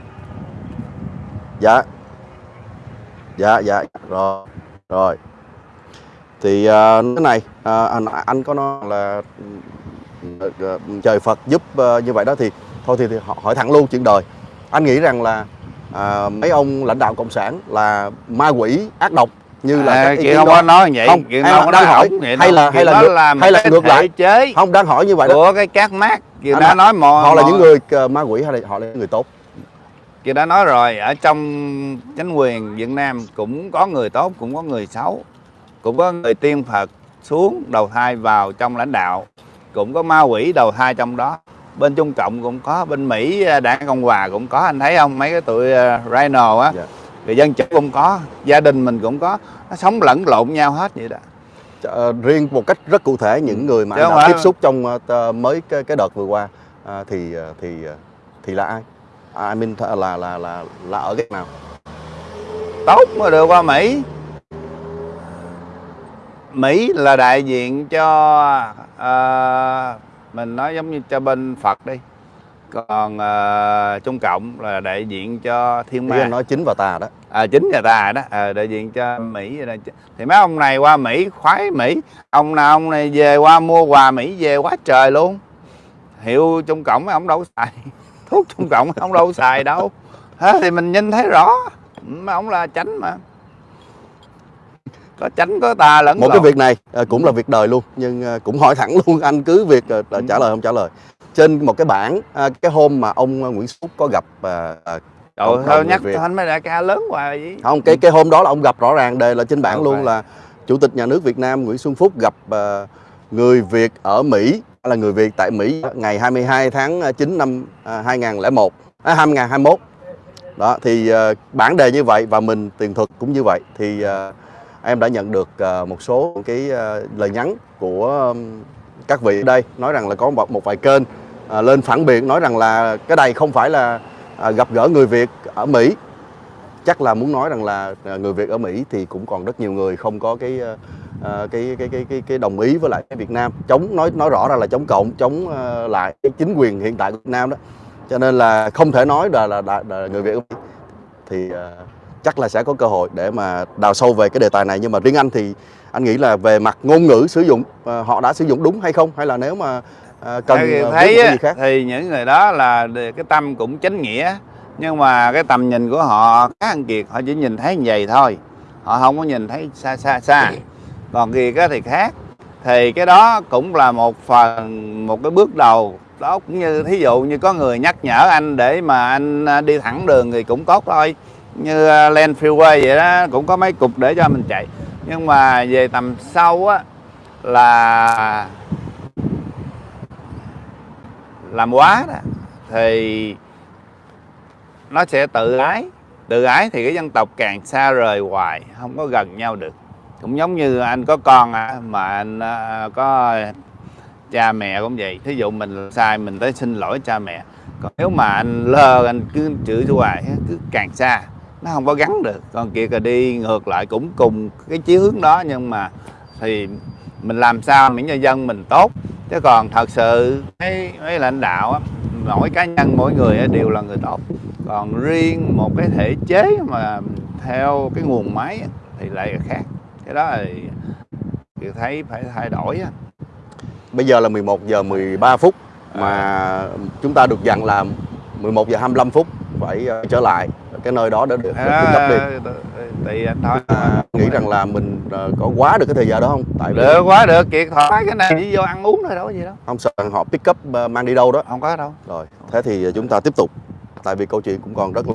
[SPEAKER 2] Dạ. Dạ dạ. Rồi rồi thì à, cái này à, anh anh có nói là ừ, ừ, trời Phật giúp à, như vậy đó thì thôi thì, thì họ- hỏi thẳng luôn chuyện đời. Anh nghĩ rằng là à, mấy ông lãnh đạo cộng sản là ma quỷ ác độc như là
[SPEAKER 1] à, chị không
[SPEAKER 2] đó.
[SPEAKER 1] có nói vậy
[SPEAKER 2] Không,
[SPEAKER 1] chị không có
[SPEAKER 2] đang hỏi,
[SPEAKER 1] vậy
[SPEAKER 2] hay là- hay là ngược-
[SPEAKER 1] là
[SPEAKER 2] hay là ngược lại?
[SPEAKER 1] chế
[SPEAKER 2] không đang hỏi như vậy đó.
[SPEAKER 1] của cái các mát chị đã nói mò
[SPEAKER 2] họ là những người ờ, ma quỷ hay là họ là những người tốt?
[SPEAKER 1] Chị đã nói rồi ở trong chính quyền Việt Nam cũng có người tốt cũng có người xấu cũng có người tiên Phật xuống đầu thai vào trong lãnh đạo. Cũng có ma quỷ đầu thai trong đó. Bên Trung Cộng cũng có bên Mỹ à, đảng Cộng Hòa cũng có. Anh thấy không? Mấy cái tụi uh, Rhino á.
[SPEAKER 2] Dạ.
[SPEAKER 1] người dân chủ cũng có gia đình mình cũng có. Nó sống lẫn lộn nhau hết vậy đó.
[SPEAKER 2] Ờ, riêng một cách rất cụ thể những người mà
[SPEAKER 1] Chứ
[SPEAKER 2] anh đã tiếp xúc trong tờ- mới cái, cái đợt vừa qua ờ, thì thì thì là ai? À, I mean là là là là ở cái nào
[SPEAKER 1] tốt mới được qua Mỹ Mỹ là đại diện cho à, mình nói giống như cho bên Phật đi. Còn à, Trung Cộng là đại diện cho thiên ma.
[SPEAKER 2] nói chính và tà đó.
[SPEAKER 1] À, chính nhà ta đó. À, đại diện cho Mỹ thì mấy ông này qua Mỹ khoái Mỹ. Ông nào ông này về qua mua quà Mỹ về quá trời luôn. Hiệu Trung Cộng mấy ông đâu có xài. Thuốc Trung Cộng ông đâu có xài đâu. Thế thì mình nhìn thấy rõ. Mấy ông là chánh mà có chánh có tà lẫn
[SPEAKER 2] một cái
[SPEAKER 1] lộn.
[SPEAKER 2] việc này ờ, cũng là việc đời luôn nhưng ờ, cũng hỏi thẳng luôn anh cứ việc ờ,
[SPEAKER 1] Ừ.
[SPEAKER 2] trả lời không trả lời. Trên một cái bảng cái hôm mà ông Nguyễn Xuân Phúc có gặp
[SPEAKER 1] Trời thôi nhắc thanh mấy đại ca lớn hoài vậy.
[SPEAKER 2] Không cái cái hôm đó là ông gặp rõ ràng đề là trên bảng luôn là chủ tịch nhà nước Việt Nam Nguyễn Xuân Phúc gặp người Việt ở Mỹ là người Việt tại Mỹ ngày 22 tháng 9 năm ờ, 2001 à, 2021 đó thì ờ, bản đề như vậy và mình tiền thuật cũng như vậy. Thì ờ, em đã nhận được ờ, một số cái ờ, lời nhắn của các vị ở đây nói rằng là có một, một vài kênh ờ, lên phản biện nói rằng là cái này không phải là gặp gỡ người Việt ở Mỹ. Chắc là muốn nói rằng là người Việt ở Mỹ thì cũng còn rất nhiều người không có cái cái, cái cái cái cái đồng ý với lại Việt Nam. Chống nói nói rõ ra là chống cộng chống lại cái chính quyền hiện tại của Việt Nam đó. Cho nên là không thể nói là là, là, là người Việt ở Mỹ. Thì chắc là sẽ có cơ hội để mà đào sâu về cái đề tài này. Nhưng mà riêng anh thì anh nghĩ là về mặt ngôn ngữ sử dụng ờ, họ đã sử dụng đúng hay không? Hay là nếu mà ờ, cần
[SPEAKER 1] Theo
[SPEAKER 2] ờ,
[SPEAKER 1] thấy
[SPEAKER 2] cái gì khác?
[SPEAKER 1] thì những người đó là cái tâm cũng chánh nghĩa. Nhưng mà cái tầm nhìn của họ khác anh Kiệt họ chỉ nhìn thấy như vậy thôi. Họ không có nhìn thấy xa xa xa. Còn Kiệt thì khác. Thì cái đó cũng là một phần một cái bước đầu. Đó cũng như thí dụ như có người nhắc nhở anh để mà anh đi thẳng đường thì cũng tốt thôi như à, Land Freeway vậy đó cũng có mấy cục để cho mình chạy. Nhưng mà về tầm sâu á là làm quá đó. Thì nó sẽ tự ái. Tự ái thì cái dân tộc càng xa rời hoài không có gần nhau được. Cũng giống như anh có con à, mà anh à, có cha mẹ cũng vậy. Thí dụ mình sai mình tới xin lỗi cha mẹ. Còn nếu mà anh lơ anh cứ chửi hoài cứ càng xa nó không có gắn được. Còn kia là đi ngược lại cũng cùng cái chí hướng đó nhưng mà thì mình làm sao miễn cho dân mình tốt. Chứ còn thật sự mấy, mấy lãnh đạo á, mỗi cá nhân mỗi người á, đều là người tốt. Còn riêng một cái thể chế mà theo cái nguồn máy á, thì lại là khác. Cái đó thì thì thấy phải thay đổi á.
[SPEAKER 2] bây giờ là 11 giờ 13 phút mà chúng ta được dặn là 11 giờ 25 phút phải ờ, trở lại cái nơi đó để được,
[SPEAKER 1] Đó,
[SPEAKER 2] cấp đi.
[SPEAKER 1] tùy anh thôi
[SPEAKER 2] à, nghĩ rằng là mình ờ, có quá được cái thời giờ đó không? Tại vì
[SPEAKER 1] được quá được kiệt thoải cái này chỉ vô ăn uống thôi đâu có gì đâu.
[SPEAKER 2] Không sợ họ pick up ờ, mang đi đâu đó.
[SPEAKER 1] Không có đâu.
[SPEAKER 2] Rồi thế thì chúng ta tiếp tục. Tại vì câu chuyện cũng còn rất là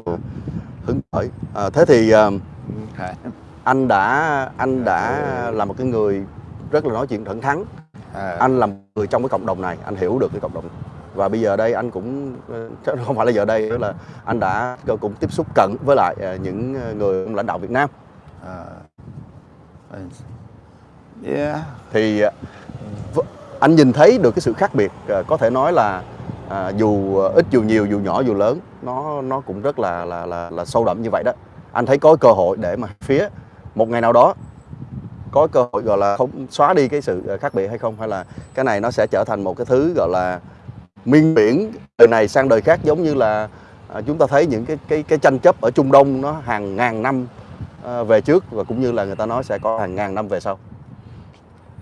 [SPEAKER 2] hứng khởi. À, thế thì ờ, anh đã anh đã là một cái người rất là nói chuyện thẳng thắn.
[SPEAKER 1] À,
[SPEAKER 2] anh là một người trong cái cộng đồng này anh hiểu được cái cộng đồng. Và bây giờ đây anh cũng ờ, không phải là giờ đây là anh đã cũng tiếp xúc cận với lại ờ, những người lãnh đạo Việt Nam
[SPEAKER 1] à, yeah.
[SPEAKER 2] thì ờ, anh nhìn thấy được cái sự khác biệt có thể nói là à, dù ít dù nhiều dù nhỏ dù lớn nó nó cũng rất là là là, là sâu đậm như vậy đó anh thấy có cơ hội để mà phía một ngày nào đó có cơ hội gọi là không xóa đi cái sự khác biệt hay không hay là cái này nó sẽ trở thành một cái thứ gọi là miên biển đời này sang đời khác giống như là à, chúng ta thấy những cái cái cái tranh chấp ở Trung Đông nó hàng ngàn năm à, về trước và cũng như là người ta nói sẽ có hàng ngàn năm về sau.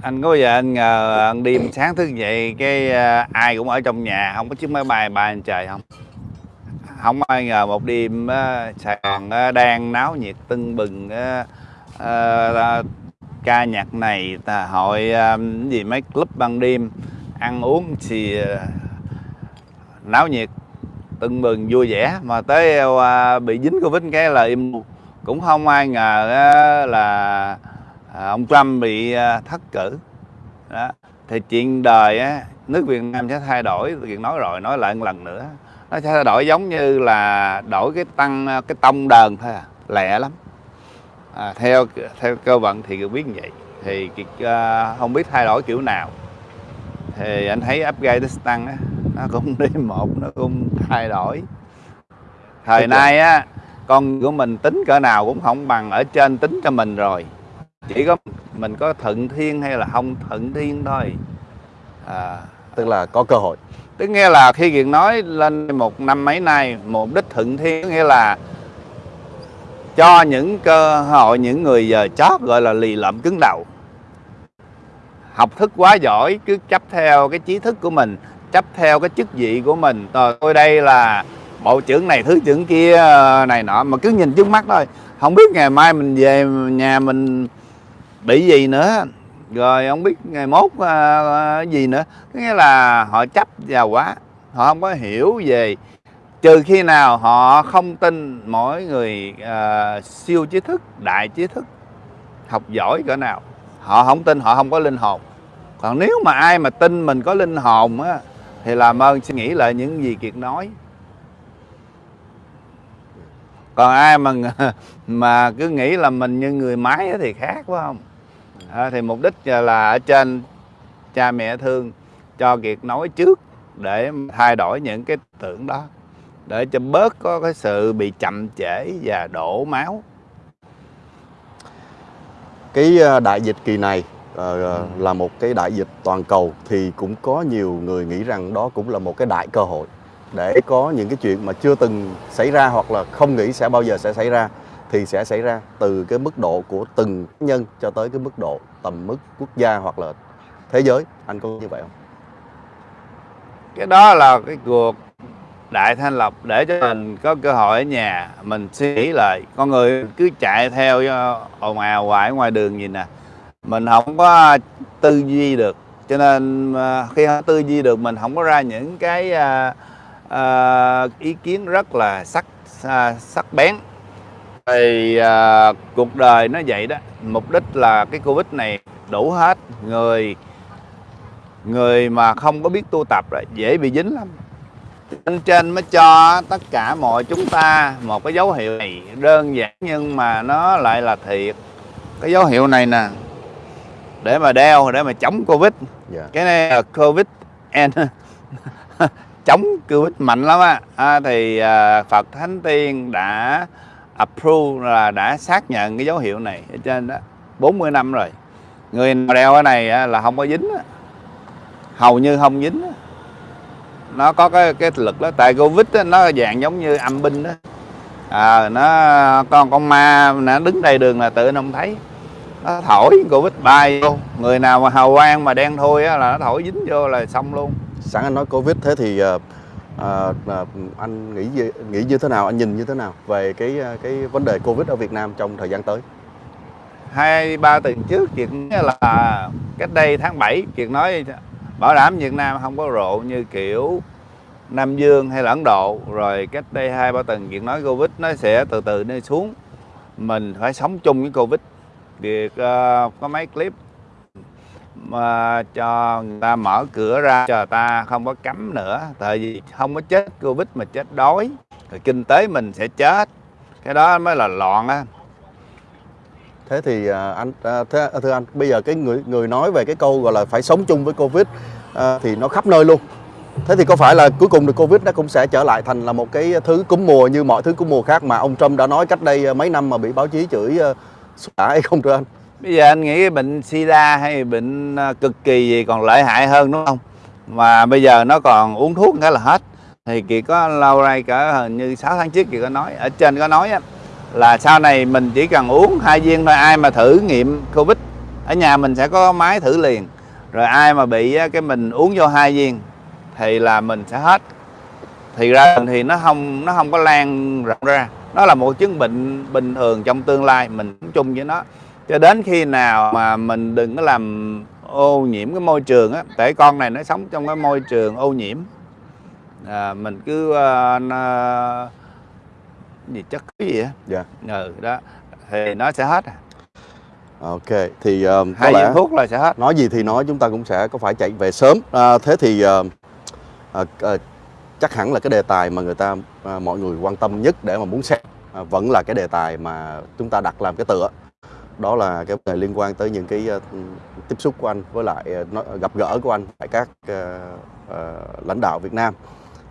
[SPEAKER 1] Anh có giờ anh ngờ anh đêm sáng thức dậy cái à, ai cũng ở trong nhà không có chiếc máy bay bay trời không? Không ai ngờ một đêm uh, Sài Gòn uh, đang náo nhiệt tưng bừng uh, uh, ca nhạc này hội uh, gì mấy club ban đêm ăn uống thì uh, náo nhiệt tưng bừng vui vẻ. Mà tới uh, bị dính covid cái là im cũng không ai ngờ uh, là uh, ông Trump bị à, uh, thất cử. Đó. thì chuyện đời á, nước Việt Nam sẽ thay đổi. Chuyện nói rồi nói lại một lần nữa. Nó sẽ thay đổi giống như là đổi cái tăng cái tông đờn thôi à. Lẹ lắm. À, theo theo cơ vận thì biết như vậy. Thì uh, không biết thay đổi kiểu nào. Thì anh thấy Afghanistan á, nó cũng <laughs> đi một nó cũng thay đổi. Thời nay á con của mình tính cỡ nào cũng không bằng ở trên tính cho mình rồi. Chỉ có mình có thuận thiên hay là không thuận thiên thôi.
[SPEAKER 2] À, tức là có cơ hội.
[SPEAKER 1] Tức nghĩa là khi kiệt nói lên một năm mấy nay mục đích thuận thiên nghĩa là cho những cơ hội những người giờ chót gọi là lì lợm cứng đầu. Học thức quá giỏi cứ chấp theo cái trí thức của mình chấp theo cái chức vị của mình. Ờ, tôi đây là bộ trưởng này thứ trưởng kia ờ, này nọ mà cứ nhìn trước mắt thôi. Không biết ngày mai mình về nhà mình bị gì nữa. Rồi không biết ngày mốt uh, gì nữa. Nghĩa là họ chấp vào quá họ không có hiểu về trừ khi nào họ không tin mỗi người uh, siêu trí thức đại trí thức học giỏi cỡ nào. Họ không tin họ không có linh hồn. Còn nếu mà ai mà tin mình có linh hồn á thì làm ơn suy nghĩ lại những gì kiệt nói. Còn ai mà <laughs> mà cứ nghĩ là mình như người máy thì khác phải không? À, thì mục đích là ở trên cha mẹ thương cho kiệt nói trước để thay đổi những cái tưởng đó để cho bớt có cái sự bị chậm trễ và đổ máu.
[SPEAKER 2] Cái à, đại dịch kỳ này uh, là một cái đại dịch toàn cầu thì cũng có nhiều người nghĩ rằng đó cũng là một cái đại cơ hội để có những cái chuyện mà chưa từng xảy ra hoặc là không nghĩ sẽ bao giờ sẽ xảy ra thì sẽ xảy ra từ cái mức độ của từng nhân cho tới cái mức độ tầm mức quốc gia hoặc là thế giới. Anh có như vậy không?
[SPEAKER 1] Cái đó là cái cuộc đại thanh lọc để cho mình có cơ hội ở nhà. Mình suy nghĩ lại con người cứ chạy theo ờ, ồn ào hoài ngoài đường gì nè mình không có tư duy được. Cho nên à, khi không tư duy được mình không có ra những cái uh, uh, ý kiến rất là sắc uh, sắc bén. Thì à, cuộc đời nó vậy đó. Mục đích là cái covid này đủ hết. Người người mà không có biết tu tập là dễ bị dính lắm. Trên trên mới cho tất cả mọi chúng ta một cái dấu hiệu này. Đơn giản nhưng mà nó lại là thiệt. Cái dấu hiệu này nè để mà đeo để mà chống covid. Yeah. Dạ. cái này là covid and <laughs> chống covid mạnh lắm á. À, thì à, phật thánh tiên đã approve là đã xác nhận cái dấu hiệu này ở trên đó. 40 năm rồi. Người nào đeo cái này là không có dính hầu như không dính nó có cái cái lực đó. Tại covid đó, nó dạng giống như âm binh đó à, nó con con ma nó đứng đây đường là tự nó không thấy nó thổi covid bay vô. Người nào mà hào quang mà đen thui á, là nó thổi dính vô là xong luôn.
[SPEAKER 2] Sẵn anh nói covid thế thì uh, à, à, anh nghĩ gì, nghĩ như thế nào anh nhìn như thế nào về cái cái vấn đề covid ở Việt Nam trong thời gian tới?
[SPEAKER 1] Hai ba tuần trước chuyện là cách đây tháng 7 chuyện nói bảo đảm Việt Nam không có rộ như kiểu Nam Dương hay là Ấn Độ. Rồi cách đây hai ba tuần chuyện nói Covid nó sẽ từ từ đi xuống. Mình phải sống chung với Covid việc uh, ờ, có mấy clip mà cho người ta mở cửa ra cho ta không có cấm nữa. Tại vì không có chết covid mà chết đói rồi kinh tế mình sẽ chết. Cái đó mới là loạn á.
[SPEAKER 2] Thế thì ờ, anh ờ, thế, thưa anh bây giờ cái người người nói về cái câu gọi là phải sống chung với covid à, thì nó khắp nơi luôn. Thế thì có phải là cuối cùng thì covid nó cũng sẽ trở lại thành là một cái thứ cúm mùa như mọi thứ cúm mùa khác mà ông Trump đã nói cách đây mấy năm mà bị báo chí chửi uh, xả hay không thưa anh?
[SPEAKER 1] Bây giờ anh nghĩ bệnh sida hay bệnh à, cực kỳ gì còn lợi hại hơn đúng không? Mà bây giờ nó còn uống thuốc cái là hết. Thì kỳ có lâu nay cỡ hình như 6 tháng trước kỳ có nói ở trên có nói á, là sau này mình chỉ cần uống hai viên thôi ai mà thử nghiệm covid ở nhà mình sẽ có máy thử liền. Rồi ai mà bị á, cái mình uống vô hai viên thì là mình sẽ hết. Thì ra thì nó không nó không có lan rộng ra nó là một chứng bệnh bình thường trong tương lai mình chung với nó. Cho đến khi nào mà mình đừng có làm ô nhiễm cái môi trường á tại con này nó sống trong cái môi trường ô nhiễm. À, mình cứ uh, nó, gì chất cái gì á.
[SPEAKER 2] Dạ.
[SPEAKER 1] Ừ đó. Thì nó sẽ hết à.
[SPEAKER 2] ok thì uh, có
[SPEAKER 1] hai
[SPEAKER 2] lẽ
[SPEAKER 1] thuốc là sẽ hết.
[SPEAKER 2] Nói gì thì nói chúng ta cũng sẽ có phải chạy về sớm. À, thế thì à, à, à, chắc hẳn là cái đề tài mà người ta à, mọi người quan tâm nhất để mà muốn xem à, vẫn là cái đề tài mà chúng ta đặt làm cái tựa. Đó là cái vấn đề liên quan tới những cái uh, tiếp xúc của anh với lại uh, gặp gỡ của anh tại các uh, uh, lãnh đạo Việt Nam.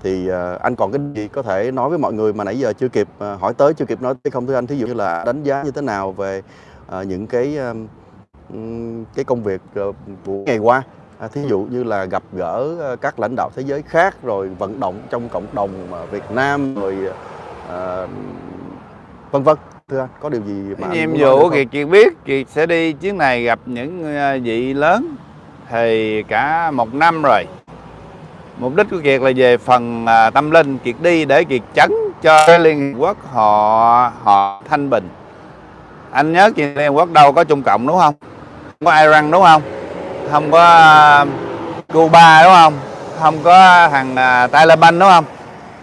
[SPEAKER 2] Thì uh, anh còn cái gì có thể nói với mọi người mà nãy giờ chưa kịp uh, hỏi tới chưa kịp nói tới không? Thưa anh thí dụ như là đánh giá như thế nào về uh, những cái uh, cái công việc uh, của ngày qua? À, thí dụ như là gặp gỡ ờ, các lãnh đạo thế giới khác rồi vận động trong cộng đồng mà Việt Nam rồi ờ, vân vân. Thưa anh có điều gì mà
[SPEAKER 1] nhiệm vụ? Kiệt Kiệt biết Kiệt sẽ đi chuyến này gặp những ờ, vị lớn thì cả một năm rồi. Mục đích của Kiệt là về phần à, tâm linh Kiệt đi để Kiệt chấn cho Liên Hiệp Quốc họ họ thanh bình. Anh nhớ chuyện Liên Hiệp Quốc đâu có Trung Cộng đúng không? Không có Iran đúng không không có à, Cuba đúng không? Không có thằng à, Taliban đúng không?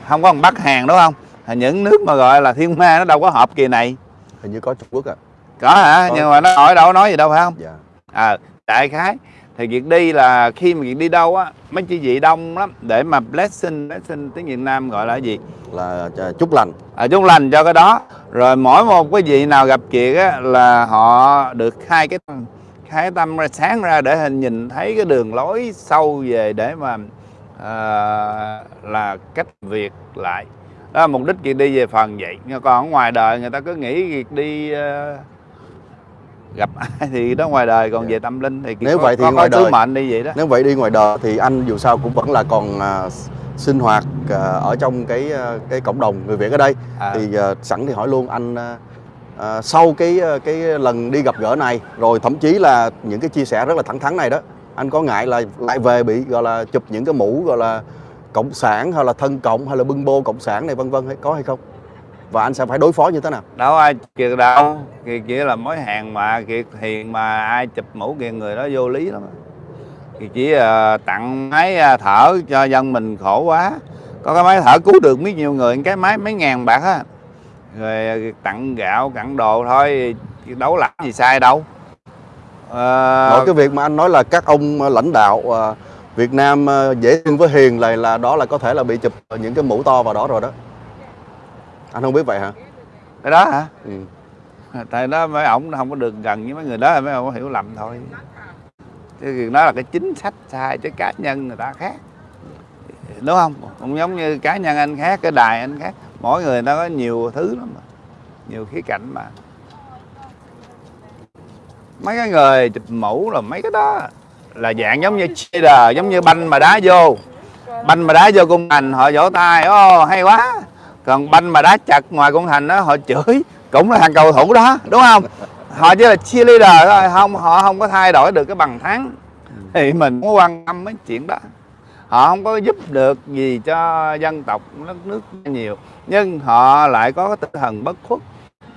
[SPEAKER 1] Không có thằng Bắc Hàn đúng không? Những nước mà gọi là thiên ma nó đâu có họp kỳ này.
[SPEAKER 2] Hình như có Trung Quốc à.
[SPEAKER 1] Có hả?
[SPEAKER 2] Có.
[SPEAKER 1] nhưng mà nó hỏi đâu nói gì đâu phải không?
[SPEAKER 2] Dạ.
[SPEAKER 1] À đại khái thì việc đi là khi mà việc đi đâu á mấy chị vị đông lắm để mà blessing blessing tiếng Việt Nam gọi là gì?
[SPEAKER 2] Là à, chúc lành.
[SPEAKER 1] À, chúc lành cho cái đó. Rồi mỗi một cái vị nào gặp kiệt á là họ được khai cái khai tâm ra sáng ra để hình nhìn thấy cái đường lối sâu về để mà à, là cách việc lại. Đó là mục đích kiệt đi về phần vậy. Còn ở ngoài đời người ta cứ nghĩ kiệt đi ờ, gặp <laughs> ai thì đó ngoài đời còn
[SPEAKER 2] Dạ.
[SPEAKER 1] về tâm linh thì
[SPEAKER 2] Nếu
[SPEAKER 1] có,
[SPEAKER 2] vậy thì
[SPEAKER 1] có,
[SPEAKER 2] ngoài
[SPEAKER 1] có
[SPEAKER 2] đời-
[SPEAKER 1] mệnh đi vậy đó.
[SPEAKER 2] nếu vậy đi ngoài đời thì anh dù sao cũng vẫn là còn à, sinh hoạt à, ở trong cái à, cái cộng đồng người Việt ở đây.
[SPEAKER 1] À,
[SPEAKER 2] thì à, sẵn thì hỏi luôn anh à, à, sau cái ờ, cái lần đi gặp gỡ này rồi thậm chí là những cái chia sẻ rất là thẳng thắn này đó anh có ngại là lại về bị gọi là chụp những cái mũ gọi là cộng sản hay là thân cộng hay là bưng bô cộng sản này vân vân hay có hay không? Và anh sẽ phải đối phó như thế nào?
[SPEAKER 1] Đâu ai kiệt đâu kiệt chỉ là mối hàng mà kiệt hiền mà ai chụp mũ kiệt người đó vô lý lắm kiệt chỉ uh, tặng máy ờ, thở cho dân mình khổ quá. Có cái máy thở cứu được biết nhiều người cái máy mấy ngàn bạc á rồi ờ, tặng gạo tặng đồ thôi. Đấu làm gì sai đâu. Ờ,
[SPEAKER 2] Nội cái việc mà anh nói là các ông à, lãnh đạo à, Việt Nam à, dễ thương với hiền là là đó là có thể là bị chụp những cái mũ to vào đó rồi đó. Anh không biết vậy hả?
[SPEAKER 1] Cái đó hả?
[SPEAKER 2] Ừ.
[SPEAKER 1] tại đó mấy ổng không có được gần với mấy người đó mấy ông hiểu lầm thôi. Chứ đó là cái chính sách sai chứ cá nhân người ta khác. Đúng không? Cũng giống như cá nhân anh khác cái đài anh khác mỗi người nó có nhiều thứ lắm mà, nhiều khía cạnh mà. Mấy cái người chụp mũ là mấy cái đó, là dạng giống như cheater, giống như banh mà đá vô. Banh mà đá vô cung thành họ vỗ tay ô hay quá. Còn banh mà đá chặt ngoài cung thành đó họ chửi, cũng là thằng cầu thủ đó, đúng không? Họ chỉ là cheerleader thôi, không, họ không có thay đổi được cái bằng thắng. Thì mình muốn có quan tâm mấy chuyện đó họ không có giúp được gì cho dân tộc đất nước nhiều nhưng họ lại có cái tinh thần bất khuất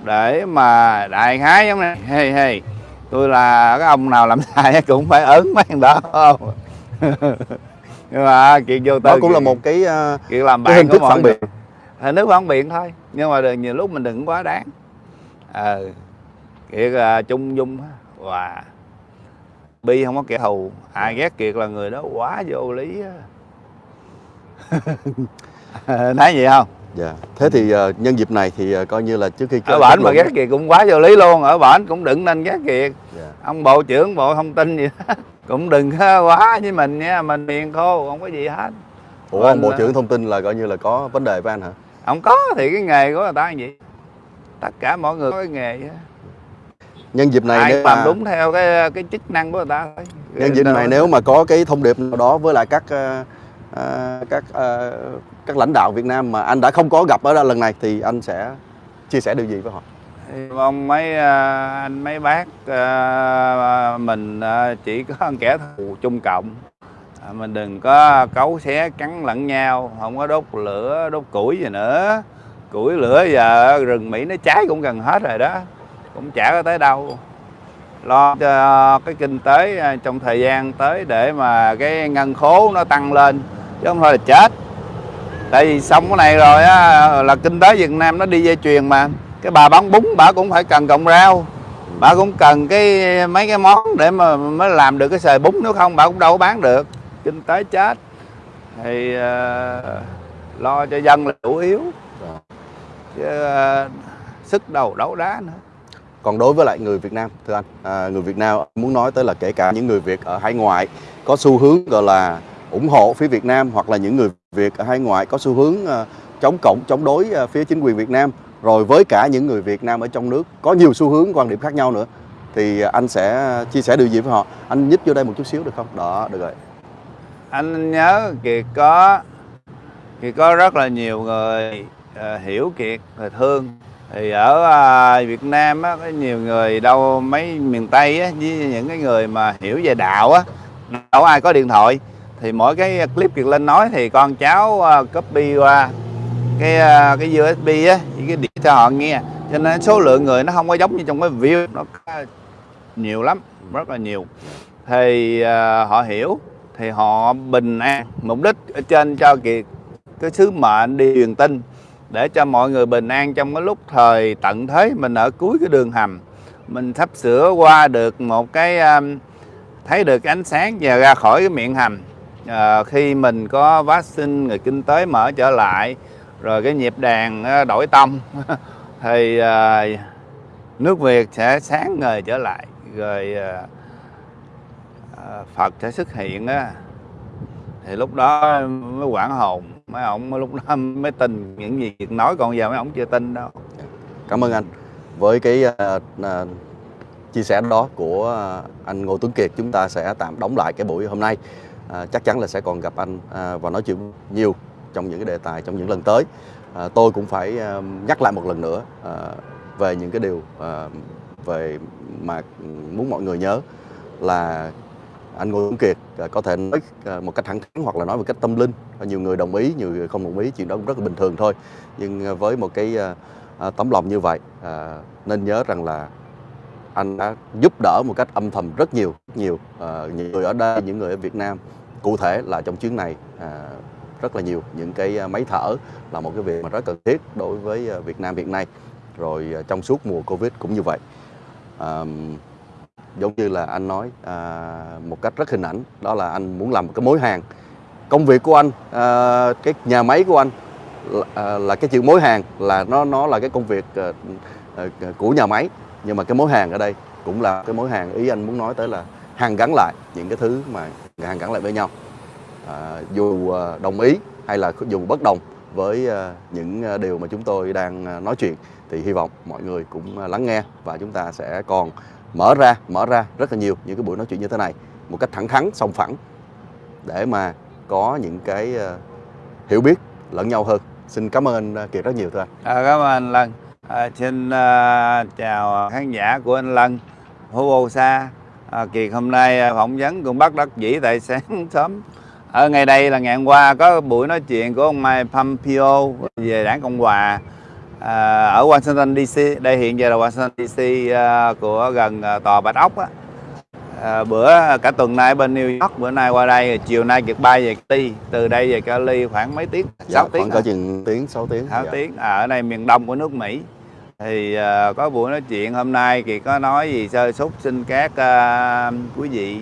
[SPEAKER 1] để mà đại khái giống này hey hey tôi là cái ông nào làm <laughs> sai cũng phải ớn mấy thằng đó không? <laughs> Nhưng mà kiệt vô
[SPEAKER 2] đó
[SPEAKER 1] tới
[SPEAKER 2] cũng là một cái à,
[SPEAKER 1] kiệt làm
[SPEAKER 2] cái
[SPEAKER 1] bạn
[SPEAKER 2] hình
[SPEAKER 1] của
[SPEAKER 2] thức phản biện.
[SPEAKER 1] hình thức phản biện thôi nhưng mà đừng, nhiều lúc mình đừng quá đáng. Ờ à, trung dung á. Và bi không có kẻ thù. Ai ghét kiệt là người đó quá vô lý á. <laughs> Thấy vậy không?
[SPEAKER 2] Dạ. Thế thì ờ, nhân dịp này thì ờ, coi như là trước khi
[SPEAKER 1] ở bển mà ghét kiệt cũng quá vô lý luôn. Ở bển cũng đừng nên ghét kiệt.
[SPEAKER 2] Dạ.
[SPEAKER 1] ông bộ trưởng bộ thông tin gì đó. <laughs> Cũng đừng quá với mình nha. Mình miền khô không có gì hết.
[SPEAKER 2] Ủa ông Bộ
[SPEAKER 1] Mình,
[SPEAKER 2] trưởng thông tin là coi như là có vấn đề với anh hả?
[SPEAKER 1] không có thì cái nghề của người ta là gì? Tất cả mọi người có cái nghề á.
[SPEAKER 2] Nhân dịp này
[SPEAKER 1] ai
[SPEAKER 2] nếu
[SPEAKER 1] làm
[SPEAKER 2] mà,
[SPEAKER 1] đúng theo cái cái chức năng của người ta thôi.
[SPEAKER 2] Nhân dịp này nếu mà có cái thông điệp nào đó với lại các ờ, các ờ, các lãnh đạo Việt Nam mà anh đã không có gặp ở lần này thì anh sẽ chia sẻ điều gì với họ?
[SPEAKER 1] Mong mấy anh mấy bác mình chỉ có kẻ thù chung cộng. À, mình đừng có cấu xé cắn lẫn nhau không có đốt lửa đốt củi gì nữa. Củi lửa giờ rừng mỹ nó cháy cũng gần hết rồi đó cũng chả có tới đâu. Lo cho cái kinh tế à, trong thời gian tới để mà cái ngân khố nó tăng lên chứ không thôi là chết. Tại vì xong cái này rồi á là kinh tế Việt Nam nó đi dây chuyền mà. Cái bà bán bún bà cũng phải cần cọng rau. Bà cũng cần cái mấy cái món để mà mới làm được cái xời bún nếu không bà cũng đâu có bán được. Kinh tế chết. Thì ờ, lo cho dân là chủ yếu.
[SPEAKER 2] Rồi.
[SPEAKER 1] chứ ờ, sức đầu đấu đá nữa
[SPEAKER 2] còn đối với lại người Việt Nam thưa anh, à, người Việt Nam muốn nói tới là kể cả những người Việt ở hải ngoại có xu hướng gọi là ủng hộ phía Việt Nam hoặc là những người Việt ở hải ngoại có xu hướng à, chống cộng chống đối à, phía chính quyền Việt Nam. Rồi với cả những người Việt Nam ở trong nước có nhiều xu hướng quan điểm khác nhau nữa thì anh sẽ chia sẻ điều gì với họ? Anh nhích vô đây một chút xíu được không? Đó được rồi.
[SPEAKER 1] Anh nhớ kiệt có kiệt có rất là nhiều người uh, hiểu kiệt và thương thì ở à, Việt Nam á có nhiều người đâu mấy miền Tây á với những cái người mà hiểu về đạo á đâu ai có điện thoại. Thì mỗi cái clip kiệt lên nói thì con cháu à, copy qua cái à, cái USB á với cái điện cho họ nghe. Cho nên số lượng người nó không có giống như trong cái view nó nhiều lắm rất là nhiều. Thì uh, họ hiểu thì họ bình an mục đích ở trên cho kiệt cái sứ mệnh đi truyền tin để cho mọi người bình an trong cái lúc thời tận thế. Mình ở cuối cái đường hầm mình sắp sửa qua được một cái um, thấy được ánh sáng và ra khỏi cái miệng hầm. À, khi mình có vaccine người kinh tế mở trở lại rồi cái nhịp đàn ờ, đổi tông <laughs> thì à, nước Việt sẽ sáng ngời trở lại rồi à, Phật sẽ xuất hiện á. Thì lúc đó mới quảng hồn mấy ông lúc đó mới tin những gì nói còn giờ mấy ông chưa tin đâu.
[SPEAKER 2] Cảm ơn anh. Với cái uh, uh, chia sẻ đó của ờ, anh Ngô Tuấn Kiệt chúng ta sẽ tạm đóng lại cái buổi hôm nay. À, chắc chắn là sẽ còn gặp anh à, và nói chuyện nhiều trong những cái đề tài trong những lần tới. À, tôi cũng phải à, nhắc lại một lần nữa à, về những cái điều à, về mà muốn mọi người nhớ là anh Ngô Tuấn Kiệt có thể nói ờ, một cách thẳng thắn hoặc là nói một cách tâm linh. Ờ, nhiều người đồng ý, nhiều người không đồng ý, chuyện đó cũng rất là bình thường thôi. Nhưng ờ, với một cái tấm lòng như vậy nên nhớ rằng là anh đã giúp đỡ một cách âm thầm rất nhiều rất nhiều những người ở đây, những người ở Việt Nam. Cụ thể là trong chuyến này rất là nhiều những cái máy thở là một cái việc mà rất cần thiết đối với Việt Nam hiện nay. Rồi trong suốt mùa Covid cũng như vậy giống như là anh nói à, một cách rất hình ảnh đó là anh muốn làm một cái mối hàng. Công việc của anh à, cái nhà máy của anh là, à, là cái chữ mối hàng là nó nó là cái công việc à, à, à, của nhà máy. Nhưng mà cái mối hàng ở đây cũng là cái mối hàng ý anh muốn nói tới là hàng gắn lại những cái thứ mà hàng gắn lại với nhau. À, dù à, đồng ý hay là dù bất đồng với à, những điều mà chúng tôi đang nói chuyện thì hy vọng mọi người cũng lắng nghe và chúng ta sẽ còn mở ra mở ra rất là nhiều những cái buổi nói chuyện như thế này một cách thẳng thắn song phẳng để mà có những cái ờ, hiểu biết lẫn nhau hơn. Xin cảm ơn anh Kiệt rất nhiều thưa anh.
[SPEAKER 1] À, cảm ơn anh Lân. À, xin uh, chào khán giả của anh Lân. Phú Ô Sa à, Kiệt hôm nay phỏng vấn cũng bắt đắc dĩ tại sáng <laughs> sớm. Ở ngày đây là ngày hôm qua có buổi nói chuyện của ông Mike Pompeo về đảng Cộng Hòa à, ở Washington DC đây hiện giờ là Washington DC à, của gần à, tòa Bạch Ốc á. À, bữa cả tuần nay bên New York bữa nay qua đây chiều nay Kiệt bay về Cali. Từ đây về Cali khoảng mấy tiếng
[SPEAKER 2] dạ,
[SPEAKER 1] 6 tiếng
[SPEAKER 2] khoảng có chừng tiếng 6 tiếng
[SPEAKER 1] 6
[SPEAKER 2] dạ.
[SPEAKER 1] tiếng. À, ở đây miền đông của nước Mỹ. Thì à, có buổi nói chuyện hôm nay thì có nói gì sơ súc xin các à, quý vị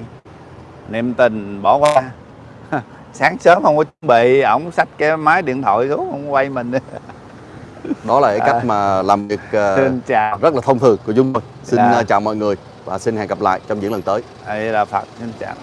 [SPEAKER 1] niệm tình bỏ qua. <laughs> Sáng sớm không có chuẩn bị ổng xách cái máy điện thoại xuống không quay mình <laughs>
[SPEAKER 2] đó là cái cách
[SPEAKER 1] À.
[SPEAKER 2] mà làm việc
[SPEAKER 1] xin chào
[SPEAKER 2] rất là thông thường của chúng tôi xin
[SPEAKER 1] Dạ.
[SPEAKER 2] ờ, chào mọi người và xin hẹn gặp lại trong những lần tới
[SPEAKER 1] đây là phật xin chào